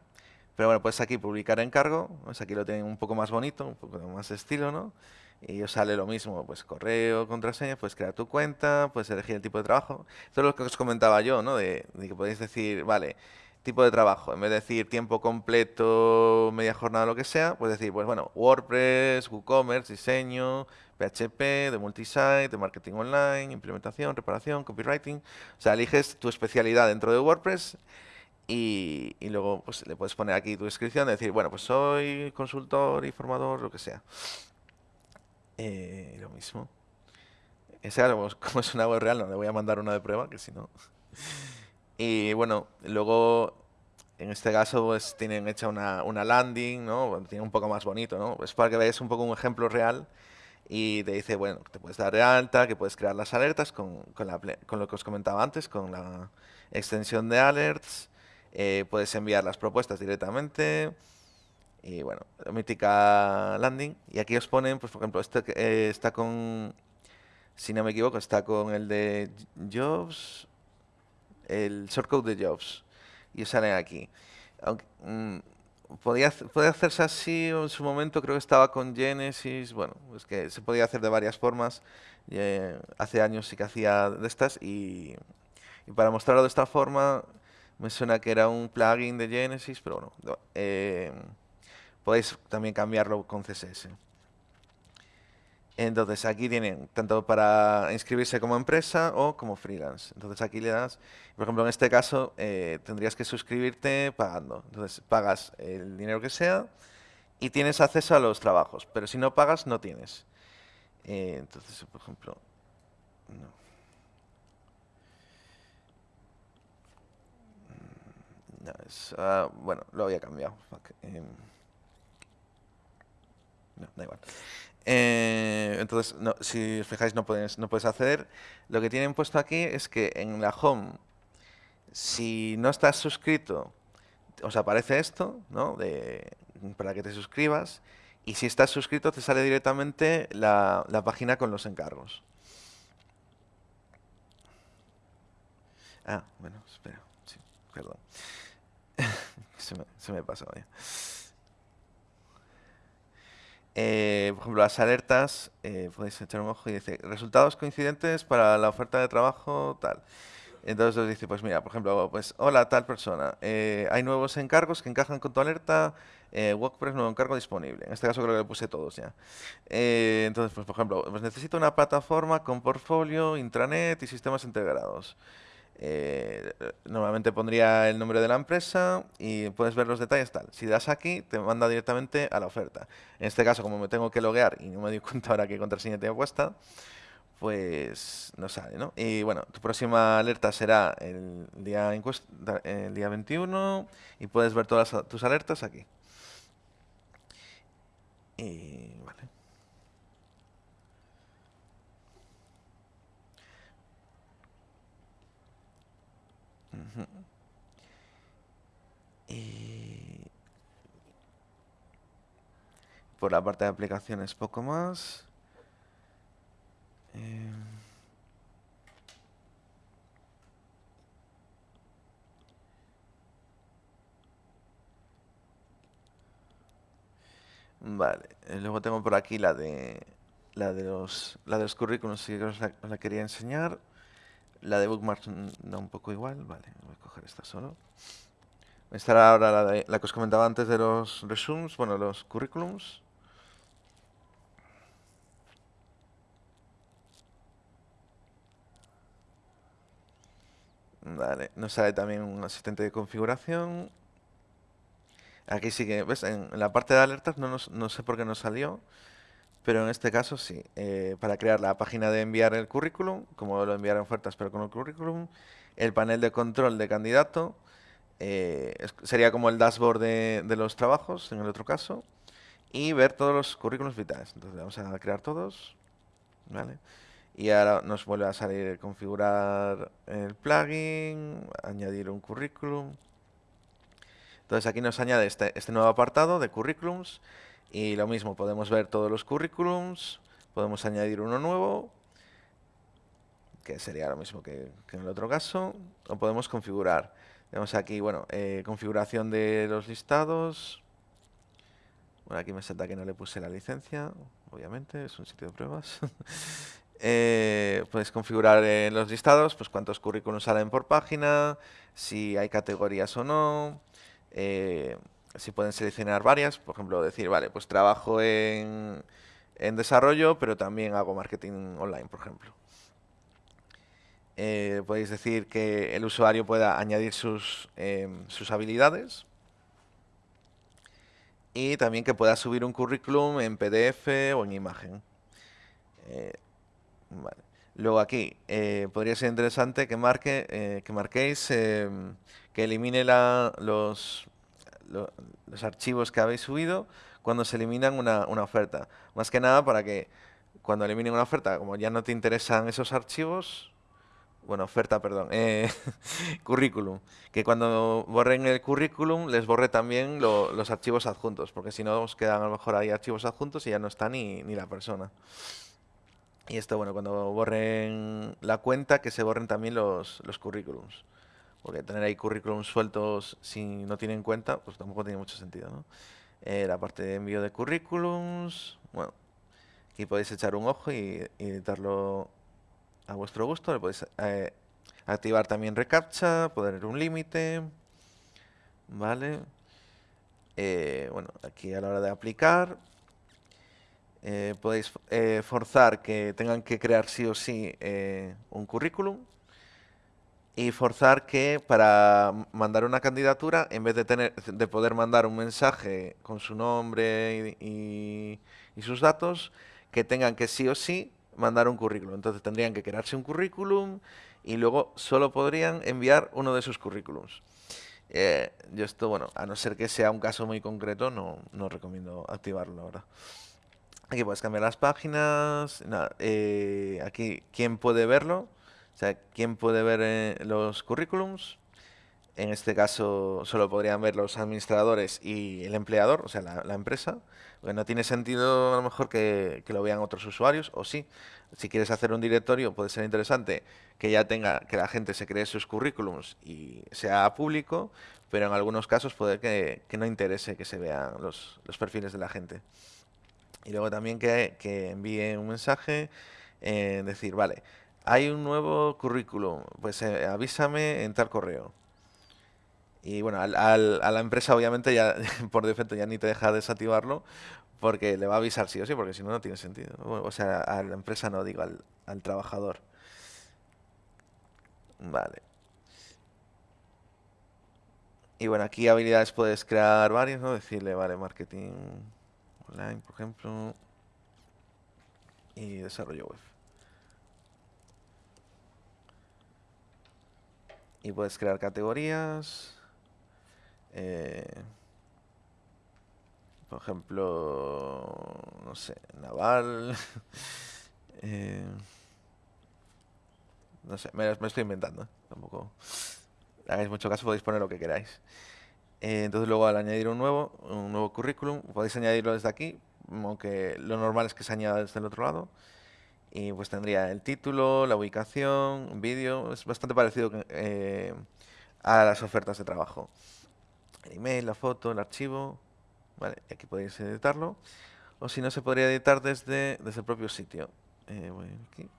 Pero bueno, pues aquí publicar encargo, pues aquí lo tienen un poco más bonito, un poco más estilo, ¿no? Y os sale lo mismo, pues correo, contraseña, puedes crear tu cuenta, puedes elegir el tipo de trabajo. Esto es lo que os comentaba yo, ¿no? De, que podéis decir, vale, tipo de trabajo, en vez de decir tiempo completo, media jornada, lo que sea, puedes decir, pues bueno, WordPress, WooCommerce, diseño, PHP, de multisite, de marketing online, implementación, reparación, copywriting. O sea, eliges tu especialidad dentro de WordPress y, luego pues, le puedes poner aquí tu descripción, de decir, bueno, pues soy consultor y formador, lo que sea. Eh, lo mismo. Ese como es una web real, no le voy a mandar una de prueba, que si no... Y bueno, luego en este caso pues tienen hecha una, una landing, ¿no? Tiene un poco más bonito, ¿no? Es para que veáis un poco un ejemplo real y te dice, bueno, te puedes dar de alta, que puedes crear las alertas con, con, la, con lo que os comentaba antes, con la extensión de alerts, eh, puedes enviar las propuestas directamente y bueno, mítica landing. Y aquí os ponen, pues por ejemplo, este eh, está con, si no me equivoco, está con el de Jobs, el shortcode de Jobs. Y os salen aquí. Aunque, mm, podía, puede hacerse así en su momento, creo que estaba con Genesis, bueno, es que se podía hacer de varias formas. Eh, hace años sí que hacía de estas y, para mostrarlo de esta forma me suena que era un plugin de Genesis, pero bueno, eh, podéis también cambiarlo con CSS. Entonces aquí tienen tanto para inscribirse como empresa o como freelance. Entonces aquí le das, por ejemplo en este caso eh, tendrías que suscribirte pagando. Entonces pagas el dinero que sea y tienes acceso a los trabajos. Pero si no pagas no tienes. Eh, entonces por ejemplo, no. Mm, ah, bueno, lo había cambiado. Em, no, da igual. Eh, entonces, si os fijáis, no puedes, no puedes acceder. Lo que tienen puesto aquí es que en la home, si no estás suscrito, os aparece esto, ¿no? De, para que te suscribas. Y si estás suscrito, te sale directamente la, página con los encargos. Ah, bueno, espera. Sí, perdón. se, me, se me pasó ya. Eh, por ejemplo, las alertas, eh, podéis echar un ojo y dice, resultados coincidentes para la oferta de trabajo, tal. Entonces os dice, pues mira, por ejemplo, pues hola tal persona, eh, hay nuevos encargos que encajan con tu alerta, WordPress nuevo encargo disponible. En este caso creo que le puse todos ya. entonces, pues por ejemplo, pues necesito una plataforma con portfolio, intranet y sistemas integrados. Eh, normalmente pondría el nombre de la empresa y puedes ver los detalles tal. Si das aquí, te manda directamente a la oferta. En este caso, como me tengo que loguear y no me doy cuenta ahora qué contraseña tengo puesta, pues no sale, ¿no? Y bueno, tu próxima alerta será el día, el día 21 y puedes ver todas tus alertas aquí. Y vale. Y por la parte de aplicaciones poco más. Eh, vale, luego tengo por aquí la de la de los la de los currículos si os la quería enseñar. La de Bookmarks da un poco igual. Vale, voy a coger esta solo. Estará ahora la, la que os comentaba antes de los resumes, bueno, los currículums. Vale, nos sale también un asistente de configuración. Aquí sí que, ¿ves? En, la parte de alertas no, no sé por qué no salió. Pero en este caso sí, eh, para crear la página de enviar el currículum, como lo enviar en ofertas pero con el currículum, el panel de control de candidato, eh, sería como el dashboard de, los trabajos en el otro caso, y ver todos los currículums vitales. Entonces vamos a crear todos, ¿vale? Y ahora nos vuelve a salir configurar el plugin, añadir un currículum. Entonces aquí nos añade este, este nuevo apartado de currículums y lo mismo, podemos ver todos los currículums, podemos añadir uno nuevo, que sería lo mismo que, en el otro caso, o podemos configurar. Tenemos aquí, bueno, eh, configuración de los listados. Bueno, aquí me salta que no le puse la licencia, obviamente, es un sitio de pruebas. eh, puedes configurar en los listados, pues cuántos currículums salen por página, si hay categorías o no, eh, si pueden seleccionar varias, por ejemplo, decir, vale, pues trabajo en, en desarrollo, pero también hago marketing online, por ejemplo. Eh, podéis decir que el usuario pueda añadir sus, em, sus habilidades y también que pueda subir un currículum en PDF o en imagen. Eh, Luego aquí eh, podría ser interesante que marque que marquéis em, que elimine los, los archivos que habéis subido cuando se eliminan una, una oferta. Más que nada para que cuando eliminen una oferta, como ya no te interesan esos archivos, bueno, oferta, perdón, eh, currículum. Que cuando borren el currículum les borre también los archivos adjuntos, porque si no os quedan a lo mejor ahí archivos adjuntos y ya no está ni, ni la persona. Y esto, bueno, cuando borren la cuenta, que se borren también los, los currículums. Porque tener ahí currículums sueltos si no tienen cuenta, pues tampoco tiene mucho sentido. Eh, la parte de envío de currículums, bueno, aquí podéis echar un ojo y, editarlo a vuestro gusto. Le podéis eh, activar también reCAPTCHA, poner un límite. Vale. Eh, bueno, aquí a la hora de aplicar, podéis forzar que tengan que crear sí o sí un currículum y forzar que para mandar una candidatura, en vez de, tener, de poder mandar un mensaje con su nombre y sus datos, que tengan que sí o sí mandar un currículum. Entonces tendrían que crearse un currículum y luego solo podrían enviar uno de sus currículums. Eh, yo esto, bueno, a no ser que sea un caso muy concreto, no, no recomiendo activarlo ahora. Aquí puedes cambiar las páginas. Eh, aquí, ¿quién puede verlo? O sea, ¿quién puede ver eh, los currículums? En este caso, solo podrían ver los administradores y el empleador, o sea, la, empresa. Porque no tiene sentido a lo mejor que, lo vean otros usuarios, o sí. Si quieres hacer un directorio, puede ser interesante que ya tenga, que la gente se cree sus currículums y sea público, pero en algunos casos puede que, no interese que se vean los, perfiles de la gente. Y luego también que, envíe un mensaje, eh, decir, vale, hay un nuevo currículum, pues eh, avísame en tal correo. Y bueno, al, al, a la empresa obviamente ya por defecto ya ni te deja desactivarlo porque le va a avisar sí o sí, porque si no, no tiene sentido. O sea, a la empresa no, digo, al, al trabajador. Vale. Y bueno, aquí habilidades puedes crear varias, ¿no? Decirle, vale, marketing online, por ejemplo, y desarrollo web. Y puedes crear categorías. Eh, por ejemplo, no sé, naval. Eh, no sé, me, estoy inventando. Tampoco hagáis mucho caso, podéis poner lo que queráis. Eh, entonces luego al añadir un nuevo, un nuevo currículum, podéis añadirlo desde aquí, aunque lo normal es que se añada desde el otro lado. Y pues tendría el título, la ubicación, un vídeo, es bastante parecido a las ofertas de trabajo el email, la foto, el archivo. Vale, aquí podéis editarlo. O si no, se podría editar desde, desde el propio sitio. Eh, voy aquí.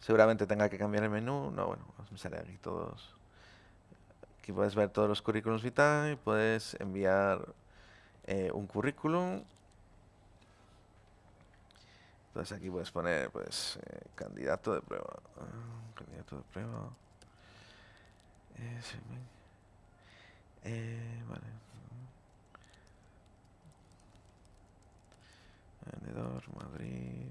Seguramente tenga que cambiar el menú. No, bueno, me sale aquí todos. Aquí puedes ver todos los currículums vitae. Puedes enviar eh, un currículum. Entonces aquí puedes poner, pues, eh, candidato de prueba. Ah, candidato de prueba. Eh, vale. Vendedor, Madrid.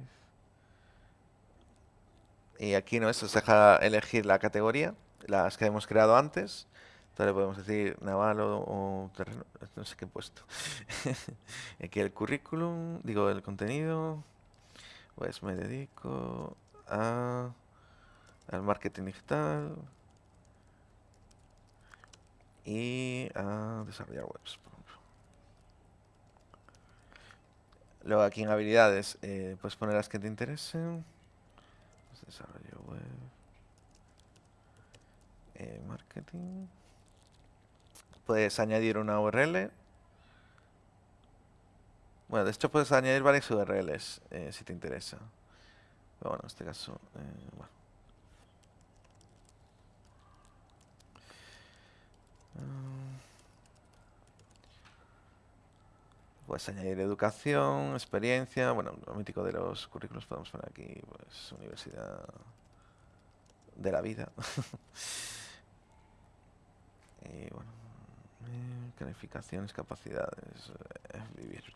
Y aquí no, se deja elegir la categoría, las que hemos creado antes. Entonces podemos decir naval o, terreno, no sé qué he puesto. aquí el currículum, digo el contenido. Pues me dedico a al marketing digital y a desarrollar webs. Luego aquí en habilidades eh, puedes poner las que te interesen. Desarrollo web. Eh, marketing. Puedes añadir una URL. Bueno, de hecho puedes añadir varias URLs eh, si te interesa. Pero bueno, en este caso, eh, bueno. Mm. Puedes añadir educación, experiencia, bueno, lo mítico de los currículos podemos poner aquí, pues, universidad de la vida. y bueno, eh, calificaciones, capacidades, eh, vivir,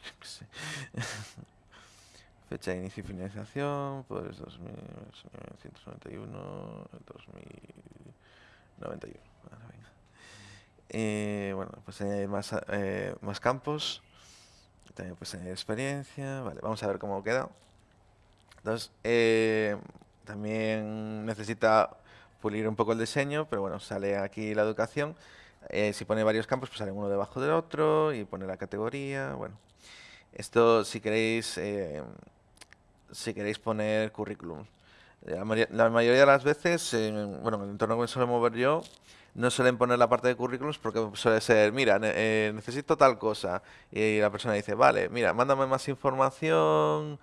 Fecha de inicio y finalización, pues 2191, 2091. Eh, bueno, pues añadir más, más campos. También pues añadir experiencia. Vale, vamos a ver cómo queda. Entonces, también necesita pulir un poco el diseño, pero bueno, sale aquí la educación. Eh, si pone varios campos, pues sale uno debajo del otro y pone la categoría. Bueno, esto si queréis, eh, si queréis poner currículum. La, mayoría de las veces, bueno, en el entorno que me suelo mover yo, no suelen poner la parte de currículums porque suele ser, mira, eh, necesito tal cosa. Y la persona dice, vale, mira, mándame más información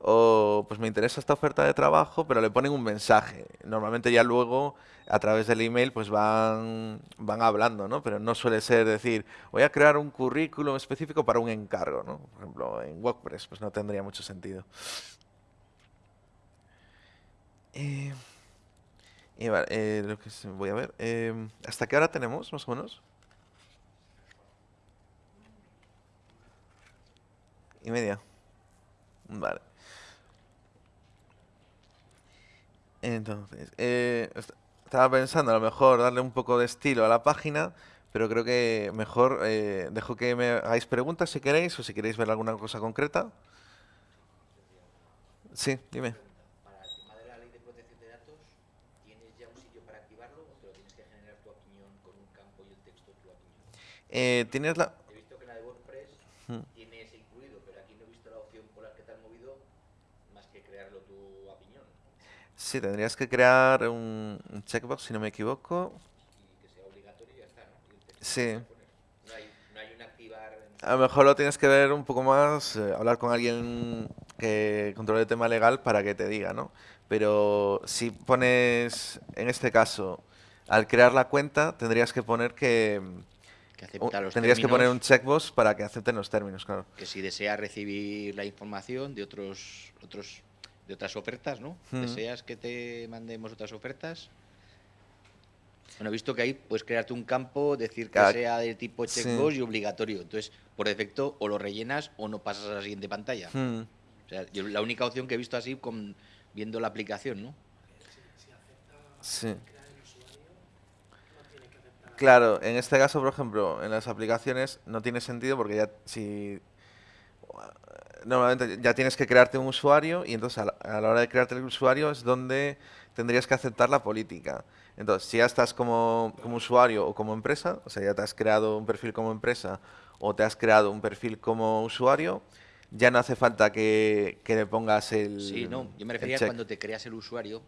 o pues me interesa esta oferta de trabajo, pero le ponen un mensaje. Normalmente ya luego a través del email pues van, van hablando, ¿no? Pero no suele ser decir, voy a crear un currículum específico para un encargo, ¿no? Por ejemplo, en WordPress pues no tendría mucho sentido. Eh, y vale, eh, lo que voy a ver. Eh, ¿Hasta qué hora tenemos, más o menos? Y media. Vale. Entonces, eh, estaba pensando a lo mejor darle un poco de estilo a la página, pero creo que mejor dejo que me hagáis preguntas si queréis o si queréis ver alguna cosa concreta. Sí, dime. Eh, tienes la... He visto que la de WordPress tiene ese incluido, pero aquí no he visto la opción por la que te has movido más que crearlo tu opinión. Sí, tendrías que crear un, checkbox, si no me equivoco. Y que sea obligatorio y ya está, ¿no? Sí. No hay, no hay un activar... A lo mejor lo tienes que ver un poco más, eh, hablar con alguien que controle el tema legal para que te diga, ¿no? Pero si pones, en este caso, al crear la cuenta, tendrías que poner que Tendrías que poner un checkbox para que acepten los términos, claro. Que si desea recibir la información de otros, otros de otras ofertas, ¿no? ¿Deseas que te mandemos otras ofertas? Bueno, he visto que ahí puedes crearte un campo, decir que sea de tipo checkbox y obligatorio. Entonces, por defecto, o lo rellenas o no pasas a la siguiente pantalla. O sea, yo, la única opción que he visto así con viendo la aplicación, ¿no? Sí. Claro, en este caso, por ejemplo, en las aplicaciones no tiene sentido porque ya si normalmente ya tienes que crearte un usuario y entonces a la, hora de crearte el usuario es donde tendrías que aceptar la política. Entonces, si ya estás como, como, usuario o como empresa, o sea, ya te has creado un perfil como empresa o te has creado un perfil como usuario, ya no hace falta que, que le pongas el Sí, no, yo me refería cuando te creas el usuario,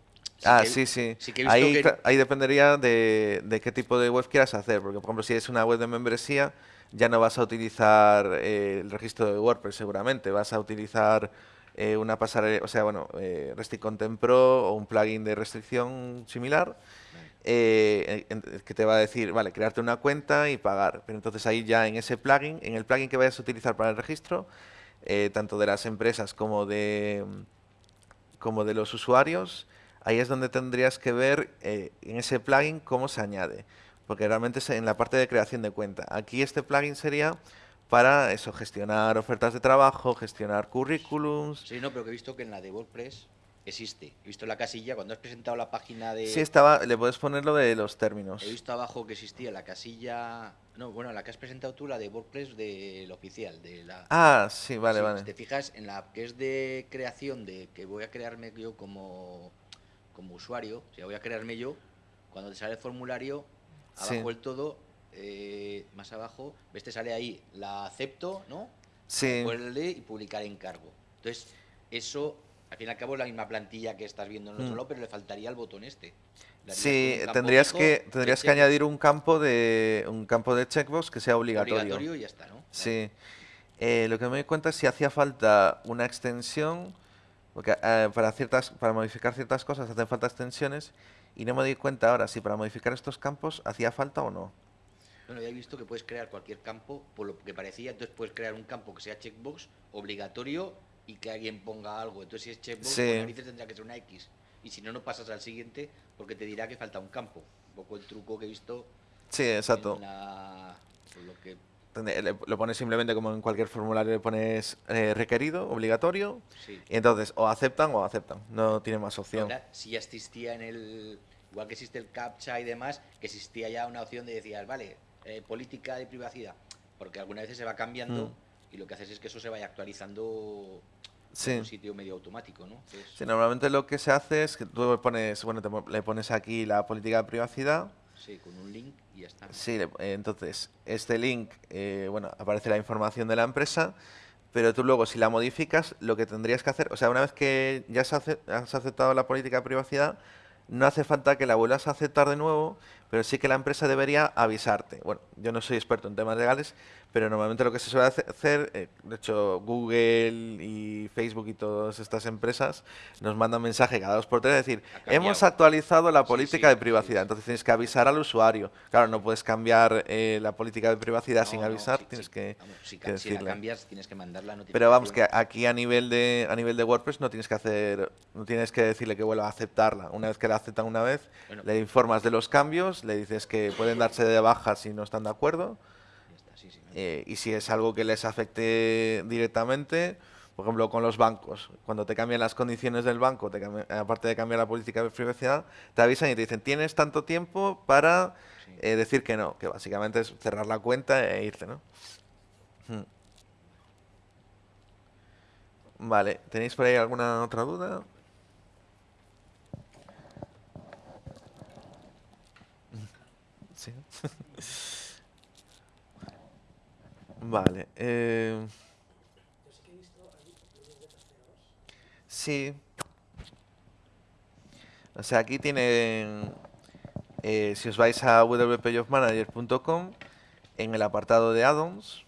ah, sí, sí. ahí, ahí dependería de, de, qué tipo de web quieras hacer, porque por ejemplo si es una web de membresía ya no vas a utilizar eh, el registro de WordPress seguramente, vas a utilizar eh, una pasarela, o sea, bueno, eh, Restrict Content Pro o un plugin de restricción similar eh, que te va a decir, vale, crearte una cuenta y pagar. Pero entonces ahí ya en ese plugin, en el plugin que vayas a utilizar para el registro, tanto de las empresas como de, como de los usuarios, ahí es donde tendrías que ver eh, en ese plugin cómo se añade, porque realmente es en la parte de creación de cuenta. Aquí este plugin sería para eso, gestionar ofertas de trabajo, gestionar currículums. Sí, no, pero que he visto que en la de WordPress existe. He visto la casilla, cuando has presentado la página de... Sí, estaba, le puedes poner lo de los términos. He visto abajo que existía la casilla... No, bueno, la que has presentado tú, la de WordPress del oficial. de la Ah, sí, vale, vale. Si te fijas, en la que es de creación, de que voy a crearme yo como como usuario, si voy a crearme yo, cuando te sale el formulario, abajo el todo, eh, más abajo, ves, te sale ahí, la acepto, ¿no? Sí. y publicar encargo. Entonces, eso al fin y al cabo es la misma plantilla que estás viendo en el otro Mm. lado, pero le faltaría el botón este. Sí, tendrías que, tendrías que añadir un campo de un campo de checkbox que sea obligatorio. obligatorio y ya está, ¿no? Sí. Eh, lo que me di cuenta es si hacía falta una extensión, porque eh, para ciertas, para modificar ciertas cosas hacen falta extensiones, y no me di cuenta ahora si para modificar estos campos hacía falta o no. Bueno, ya he visto que puedes crear cualquier campo, por lo que parecía, entonces puedes crear un campo que sea checkbox obligatorio y que alguien ponga algo. Entonces si es checkbox, Sí. pues narices tendrá que ser una X. Y si no, no pasas al siguiente porque te dirá que falta un campo. Un poco el truco que he visto Sí, exacto. en la... por lo que... Lo pones simplemente como en cualquier formulario, le pones eh, requerido, obligatorio, Sí. y entonces o aceptan o aceptan, no tiene más opción. Ahora, si ya existía en el... Igual que existe el CAPTCHA y demás, que existía ya una opción de decir, vale, eh, política de privacidad. Porque algunas veces se va cambiando Mm. y lo que haces es que eso se vaya actualizando Sí. en un sitio medio automático, ¿no? Que es- Sí, normalmente lo que se hace es que tú le pones, bueno, te le pones aquí la política de privacidad, Sí, con un link Sí, eh, entonces este link, eh, bueno, aparece la información de la empresa, pero tú luego si la modificas, lo que tendrías que hacer, o sea, una vez que ya has aceptado la política de privacidad, no hace falta que la vuelvas a aceptar de nuevo, pero sí que la empresa debería avisarte. Bueno, yo no soy experto en temas legales, pero normalmente lo que se suele hace- hacer, eh, de hecho Google y Facebook y todas estas empresas nos mandan mensaje cada dos por tres, es decir, hemos actualizado la política sí, de privacidad, sí. entonces tienes que avisar al usuario. Claro, no puedes cambiar eh, la política de privacidad sin No, avisar, tienes que, vamos, si, que ca- si la cambias, tienes que mandarla. No tienes Pero vamos, que aquí a nivel de a nivel de WordPress no tienes que hacer, no tienes que decirle que vuelva a aceptarla. Una vez que la aceptan una vez, Bueno. le informas de los cambios, le dices que pueden darse de baja si no están de acuerdo. Sí, sí, eh, y si es algo que les afecte directamente, por ejemplo, con los bancos, cuando te cambian las condiciones del banco, te cambian- aparte de cambiar la política de privacidad, te avisan y te dicen, tienes tanto tiempo para sí. eh, decir que no, que básicamente es cerrar la cuenta e irte, ¿no? Hmm. Vale, ¿tenéis por ahí alguna otra duda? Sí. Vale. eh, Sí. O sea, aquí tienen, eh, si os vais a wpjobmanager.com, en el apartado de add-ons,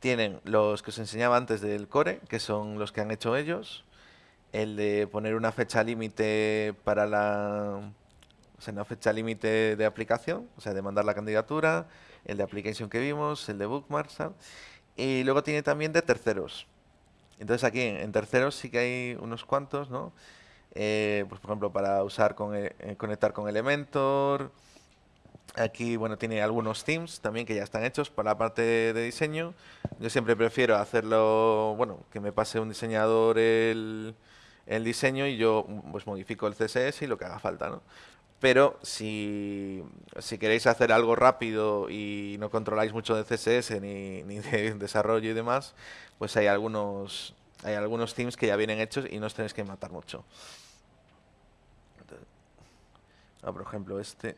tienen los que os enseñaba antes del core, que son los que han hecho ellos, el de poner una fecha límite para la, o sea, una fecha límite de aplicación, o sea, de mandar la candidatura, el de application que vimos, el de bookmarks, tal, y luego tiene también de terceros. Entonces aquí en, terceros sí que hay unos cuantos, ¿no? Eh, pues por ejemplo para usar con e- eh, conectar con Elementor. Aquí bueno tiene algunos themes también que ya están hechos para la parte de, diseño. Yo siempre prefiero hacerlo, bueno, que me pase un diseñador el, el diseño y yo pues modifico el CSS y lo que haga falta, ¿no? Pero si, si queréis hacer algo rápido y no controláis mucho de CSS ni, ni de desarrollo y demás, pues hay algunos, hay algunos themes que ya vienen hechos y no os tenéis que matar mucho. Ah, por ejemplo, este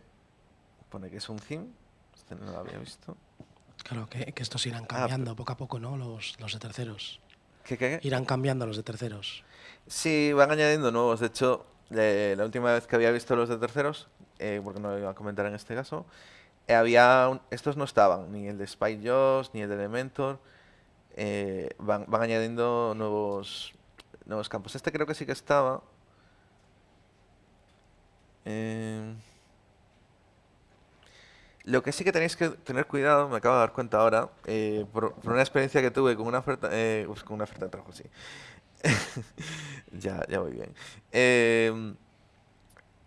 pone que es un theme. Este no lo había visto. Claro, que, que estos irán Ah, cambiando poco a poco, ¿no? Los, los de terceros. ¿Qué, qué, qué? Irán cambiando los de terceros. Sí, van añadiendo nuevos. De hecho, la última vez que había visto los de terceros, eh, porque no lo iba a comentar en este caso, eh, estos no estaban, ni el de Spy Joss, ni el de Elementor. eh, van, añadiendo nuevos, nuevos campos. Este creo que sí que estaba. Lo que sí que tenéis que tener cuidado, me acabo de dar cuenta ahora, por, por una experiencia que tuve con una oferta, pues con una oferta de trabajo, sí. ya, ya voy bien. Eh,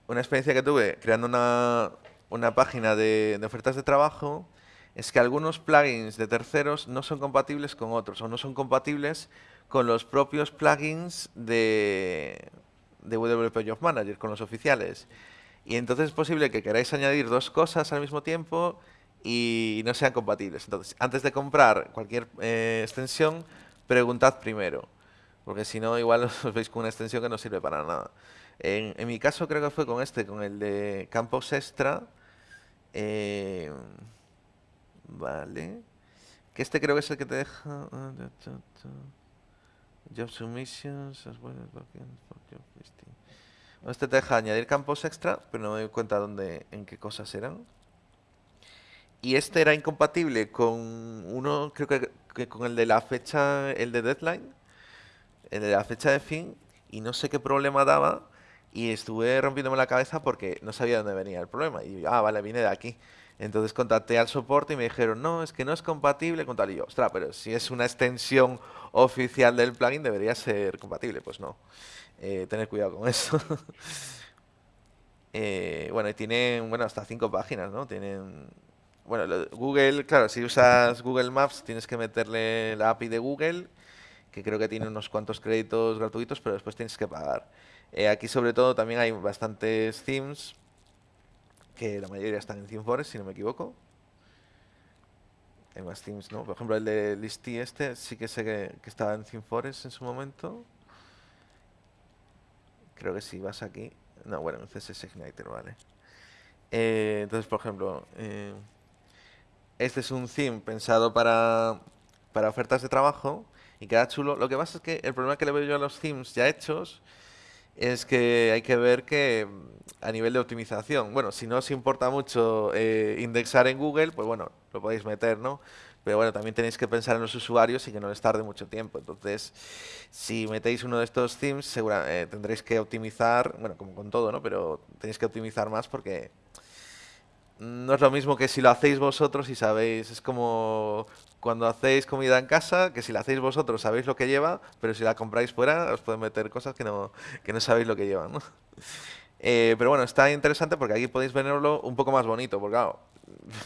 una experiencia que tuve creando una, una página de, ofertas de trabajo es que algunos plugins de terceros no son compatibles con otros o no son compatibles con los propios plugins de, de WP Manager, con los oficiales. Y entonces es posible que queráis añadir dos cosas al mismo tiempo y no sean compatibles. Entonces, antes de comprar cualquier eh, extensión, preguntad primero. Porque si no, igual os veis con una extensión que no sirve para nada. En, en mi caso creo que fue con este, con el de Campos Extra. eh, vale. Que este creo que es el que te deja... ah, submissions, for job. Bueno, Este te deja añadir campos extra, pero no me doy cuenta dónde, en qué cosas eran. Y este era incompatible con uno, creo que con el de la fecha, el de deadline, de la fecha de fin, y no sé qué problema daba, y estuve rompiéndome la cabeza porque no sabía dónde venía el problema. Y ah, vale, viene de aquí. Entonces contacté al soporte y me dijeron, no, es que no es compatible con tal. Y yo, ostras, pero si es una extensión oficial del plugin debería ser compatible. Pues no. Eh, tener cuidado con eso. Eh, bueno, y tienen, bueno, hasta cinco páginas, ¿no? Tienen, bueno, Google, claro, si usas Google Maps tienes que meterle la API de Google, que creo que tiene unos cuantos créditos gratuitos, pero después tienes que pagar. Eh, aquí sobre todo también hay bastantes themes, que la mayoría están en ThemeForest, si no me equivoco. Hay más themes, ¿no? Por ejemplo, el de Listy este sí que sé que, que estaba en ThemeForest en su momento. Creo que si vas aquí... No, bueno, en CSS Igniter, vale. Eh, entonces, por ejemplo, eh, este es un theme pensado para, para ofertas de trabajo y queda chulo. Lo que pasa es que el problema que le veo yo a los themes ya hechos es que hay que ver que mm, a nivel de optimización, bueno, si no os importa mucho eh, indexar en Google, pues bueno, lo podéis meter, ¿no? Pero bueno, también tenéis que pensar en los usuarios y que no les tarde mucho tiempo. Entonces, si metéis uno de estos themes, segura, eh, tendréis que optimizar, bueno, como con todo, ¿no? Pero tenéis que optimizar más porque no es lo mismo que si lo hacéis vosotros y sabéis, es como cuando hacéis comida en casa, que si la hacéis vosotros sabéis lo que lleva, pero si la compráis fuera os pueden meter cosas que no, que no sabéis lo que llevan, ¿no? Eh, pero bueno, está interesante porque aquí podéis verlo un poco más bonito, porque claro,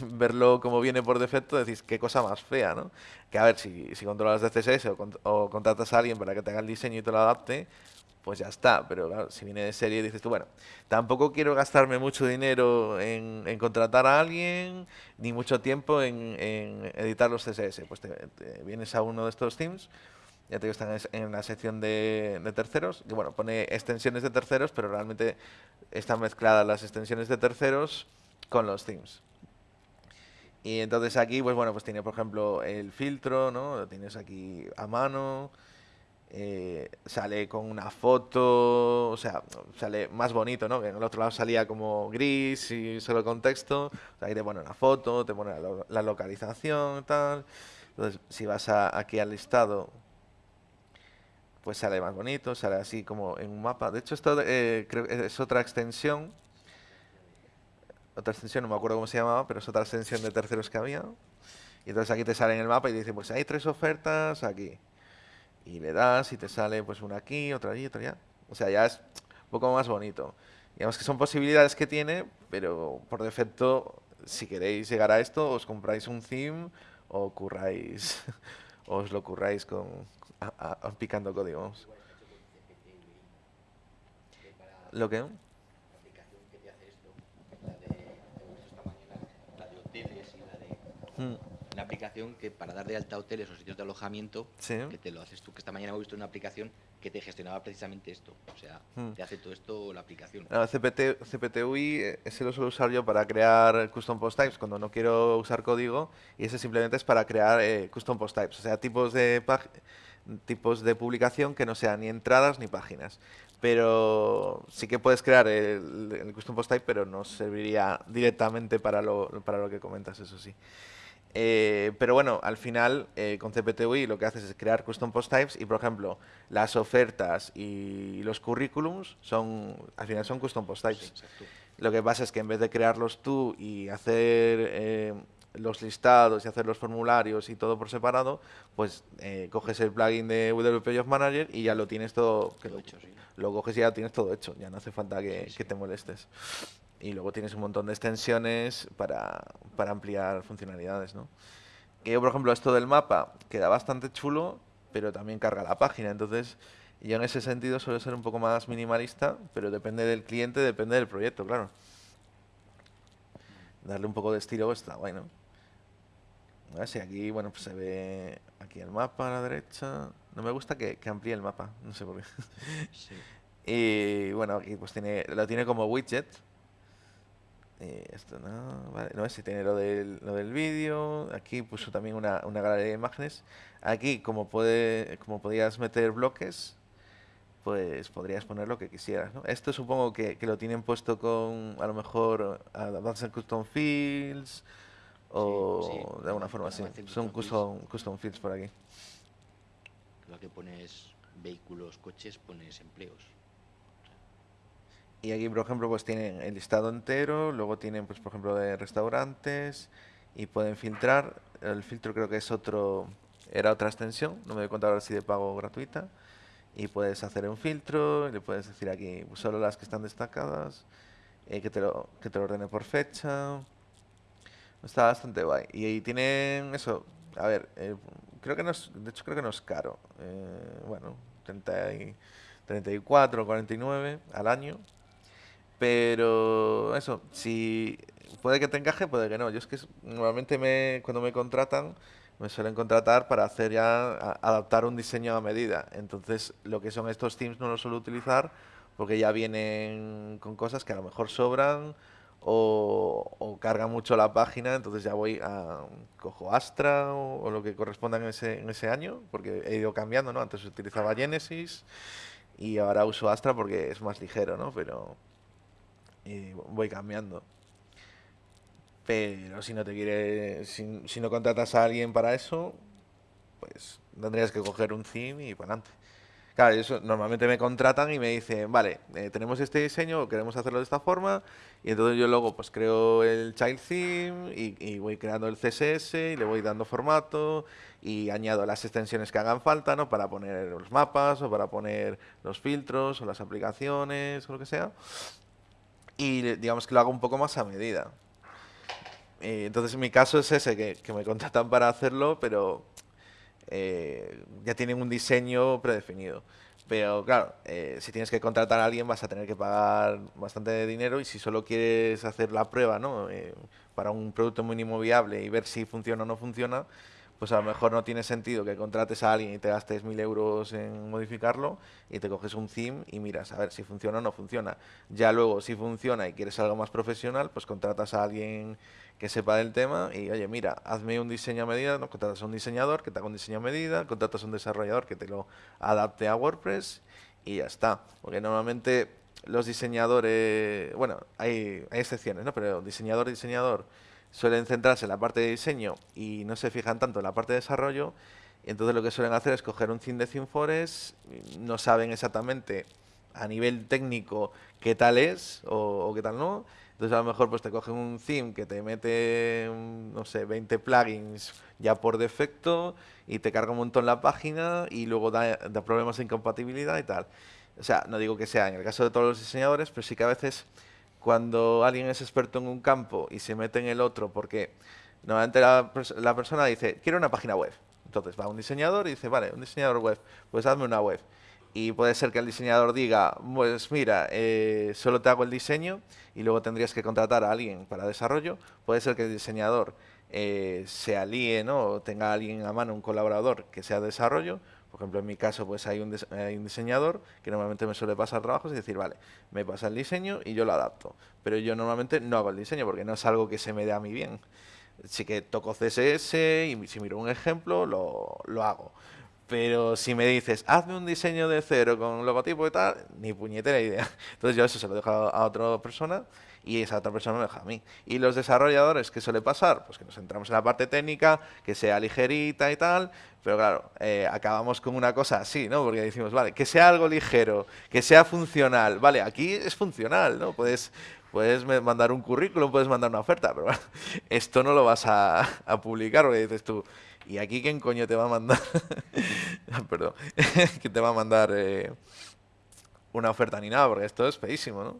verlo como viene por defecto, decís, qué cosa más fea, ¿no? Que a ver, si, si controlas de CSS o, con- o contratas a alguien para que te haga el diseño y te lo adapte, pues ya está. Pero claro, si viene de serie, dices tú, bueno, tampoco quiero gastarme mucho dinero en, contratar a alguien, ni mucho tiempo en, editar los CSS. Pues te, vienes a uno de estos themes, ya te digo, están es- en la sección de, de terceros, que bueno, pone extensiones de terceros, pero realmente están mezcladas las extensiones de terceros con los themes. Y entonces aquí, pues bueno, pues tiene por ejemplo el filtro, ¿no? Lo tienes aquí a mano. Eh, sale con una foto, o sea, sale más bonito, ¿no? Que en el otro lado salía como gris y solo con texto. O sea, ahí te pone una foto, te pone la, la localización, tal. Entonces, si vas a- aquí al listado, pues sale más bonito, sale así como en un mapa. De hecho, esto eh, es otra extensión otra extensión, no me acuerdo cómo se llamaba, pero es otra extensión de terceros que había. Y entonces aquí te sale en el mapa y dice, pues hay tres ofertas aquí. Y le das y te sale pues una aquí, otra allí, otra allá. O sea, ya es un poco más bonito. Digamos que son posibilidades que tiene, pero por defecto, si queréis llegar a esto, os compráis un theme o curráis, os lo curráis con, a- a- picando código. vamos. ¿Lo que? La Una aplicación que para dar de alta hoteles o sitios de alojamiento, Sí. que te lo haces tú, que esta mañana hemos visto una aplicación que te gestionaba precisamente esto. O sea, Hmm. te hace todo esto la aplicación. No, CPT, CPTUI, eh, ese lo suelo usar yo para crear custom post types cuando no quiero usar código y ese simplemente es para crear eh, custom post types, o sea, tipos de tipos de publicación que no sean ni entradas ni páginas. Pero sí que puedes crear el, el custom post type, pero no serviría directamente para lo, para lo que comentas, eso sí. Eh, pero bueno, al final eh, con CPTUI lo que haces es crear custom post types y por ejemplo las ofertas y los currículums son al final son custom post types. Sí. Lo que pasa es que en vez de crearlos tú y hacer eh, los listados y hacer los formularios y todo por separado, pues eh, coges el plugin de WP Job Manager y ya lo tienes todo, que lo, hecho, sí. lo coges y ya tienes todo hecho, ya no hace falta que, Sí, sí. que te molestes. Y luego tienes un montón de extensiones para, para ampliar funcionalidades, ¿no? Que yo, por ejemplo, esto del mapa queda bastante chulo, pero también carga la página. Entonces, yo en ese sentido suelo ser un poco más minimalista, pero depende del cliente, depende del proyecto, claro. Darle un poco de estilo está bueno. A ver si aquí, bueno, pues se ve aquí el mapa a la derecha. No me gusta que, que amplíe el mapa, no sé por qué. Sí. Y bueno, aquí pues tiene, lo tiene como widget. Eh, esto no, vale, no, si tiene lo del, lo del vídeo. Aquí puso también una, una galería de imágenes. Aquí, como, puede, como podías meter bloques, pues podrías poner lo que quisieras. ¿no? Esto supongo que, que lo tienen puesto con, a lo mejor, Advanced Custom Fields o sí, de alguna forma así. Son custom, custom Fields por aquí. Lo que pones vehículos, coches, pones empleos. Y aquí, por ejemplo, pues tienen el listado entero, luego tienen, pues por ejemplo, de restaurantes y pueden filtrar. El filtro creo que es otro, era otra extensión, no me doy cuenta ahora si de pago gratuita. Y puedes hacer un filtro, y le puedes decir aquí pues, solo las que están destacadas, eh, que, te lo, que te lo ordene por fecha. Está bastante guay. Y ahí tienen eso, a ver, eh, creo que no es, de hecho creo que no es caro. Eh, bueno, 30 y, 34 o 49 al año. Pero eso, si puede que te encaje, puede que no. Yo es que normalmente me, cuando me contratan, me suelen contratar para hacer ya, adaptar un diseño a medida. Entonces, lo que son estos themes no los suelo utilizar porque ya vienen con cosas que a lo mejor sobran o, o cargan mucho la página. Entonces ya voy a, cojo Astra o, o lo que corresponda en ese, en ese año, porque he ido cambiando, ¿no? Antes utilizaba Genesis y ahora uso Astra porque es más ligero, ¿no? Pero y voy cambiando. Pero si no te quiere, si, si no contratas a alguien para eso, pues tendrías que coger un theme y para adelante. Claro, eso normalmente me contratan y me dicen, vale, eh, tenemos este diseño, queremos hacerlo de esta forma, y entonces yo luego pues creo el child theme y, y voy creando el CSS y le voy dando formato y añado las extensiones que hagan falta, ¿no? Para poner los mapas o para poner los filtros o las aplicaciones o lo que sea. Y digamos que lo hago un poco más a medida. Eh, entonces en mi caso es ese, que, que me contratan para hacerlo, pero eh, ya tienen un diseño predefinido. Pero claro, eh, si tienes que contratar a alguien vas a tener que pagar bastante dinero y si solo quieres hacer la prueba, ¿no? Eh, para un producto mínimo viable y ver si funciona o no funciona, pues a lo mejor no tiene sentido que contrates a alguien y te gastes mil euros en modificarlo y te coges un theme y miras a ver si funciona o no funciona. Ya luego, si funciona y quieres algo más profesional, pues contratas a alguien que sepa del tema y oye, mira, hazme un diseño a medida, ¿no? contratas a un diseñador que te haga un diseño a medida, contratas a un desarrollador que te lo adapte a WordPress y ya está. Porque normalmente los diseñadores, bueno, hay, hay excepciones, ¿no? Pero diseñador, diseñador suelen centrarse en la parte de diseño y no se fijan tanto en la parte de desarrollo. Y entonces lo que suelen hacer es coger un theme de ThemeForest, no saben exactamente a nivel técnico qué tal es o, qué tal no. Entonces a lo mejor pues te cogen un theme que te mete, no sé, 20 plugins ya por defecto y te carga un montón la página y luego da, da problemas de incompatibilidad y tal. O sea, no digo que sea en el caso de todos los diseñadores, pero sí que a veces cuando alguien es experto en un campo y se mete en el otro, porque normalmente la, la persona dice, quiero una página web. Entonces va un diseñador y dice, vale, un diseñador web, pues hazme una web. Y puede ser que el diseñador diga, pues mira, eh, solo te hago el diseño y luego tendrías que contratar a alguien para desarrollo. Puede ser que el diseñador eh, se alíe, ¿no? O tenga a alguien a mano, un colaborador que sea desarrollo. Por ejemplo, en mi caso, pues hay un, hay un diseñador que normalmente me suele pasar trabajos y decir, vale, me pasa el diseño y yo lo adapto. Pero yo normalmente no hago el diseño porque no es algo que se me dé a mí bien. Sí que toco CSS y si miro un ejemplo, lo, lo hago. Pero si me dices, hazme un diseño de cero con logotipo y tal, ni puñetera idea. Entonces yo eso se lo dejo a, a otra persona y esa otra persona me deja a mí. Y los desarrolladores, ¿qué suele pasar? Pues que nos centramos en la parte técnica, que sea ligerita y tal, pero claro, eh, acabamos con una cosa así, ¿no? Porque decimos, vale, que sea algo ligero, que sea funcional. Vale, aquí es funcional, ¿no? Puedes, puedes mandar un currículum, puedes mandar una oferta, pero esto no lo vas a, a publicar porque dices tú, ¿y aquí quién coño te va a mandar? Perdón, que te va a mandar eh, una oferta ni nada, porque esto es feísimo, ¿no?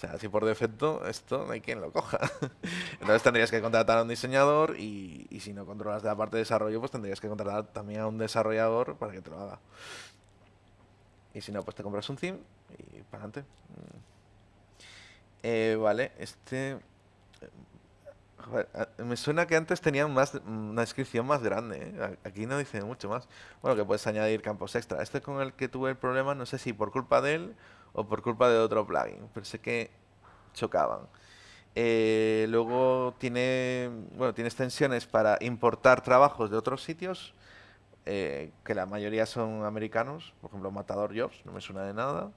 O sea, si por defecto esto no hay quien lo coja. Entonces tendrías que contratar a un diseñador y, y si no controlas de la parte de desarrollo, pues tendrías que contratar también a un desarrollador para que te lo haga. Y si no, pues te compras un theme y para adelante. Mm. Eh, vale, este... Joder, a- me suena que antes tenían más, una descripción más grande. ¿eh? Aquí no dice mucho más. Bueno, que puedes añadir campos extra. Este con el que tuve el problema, no sé si por culpa de él o por culpa de otro plugin. Pero sé que chocaban. Eh, luego tiene, bueno, tiene extensiones para importar trabajos de otros sitios, eh, que la mayoría son americanos, por ejemplo Matador Jobs, no me suena de nada.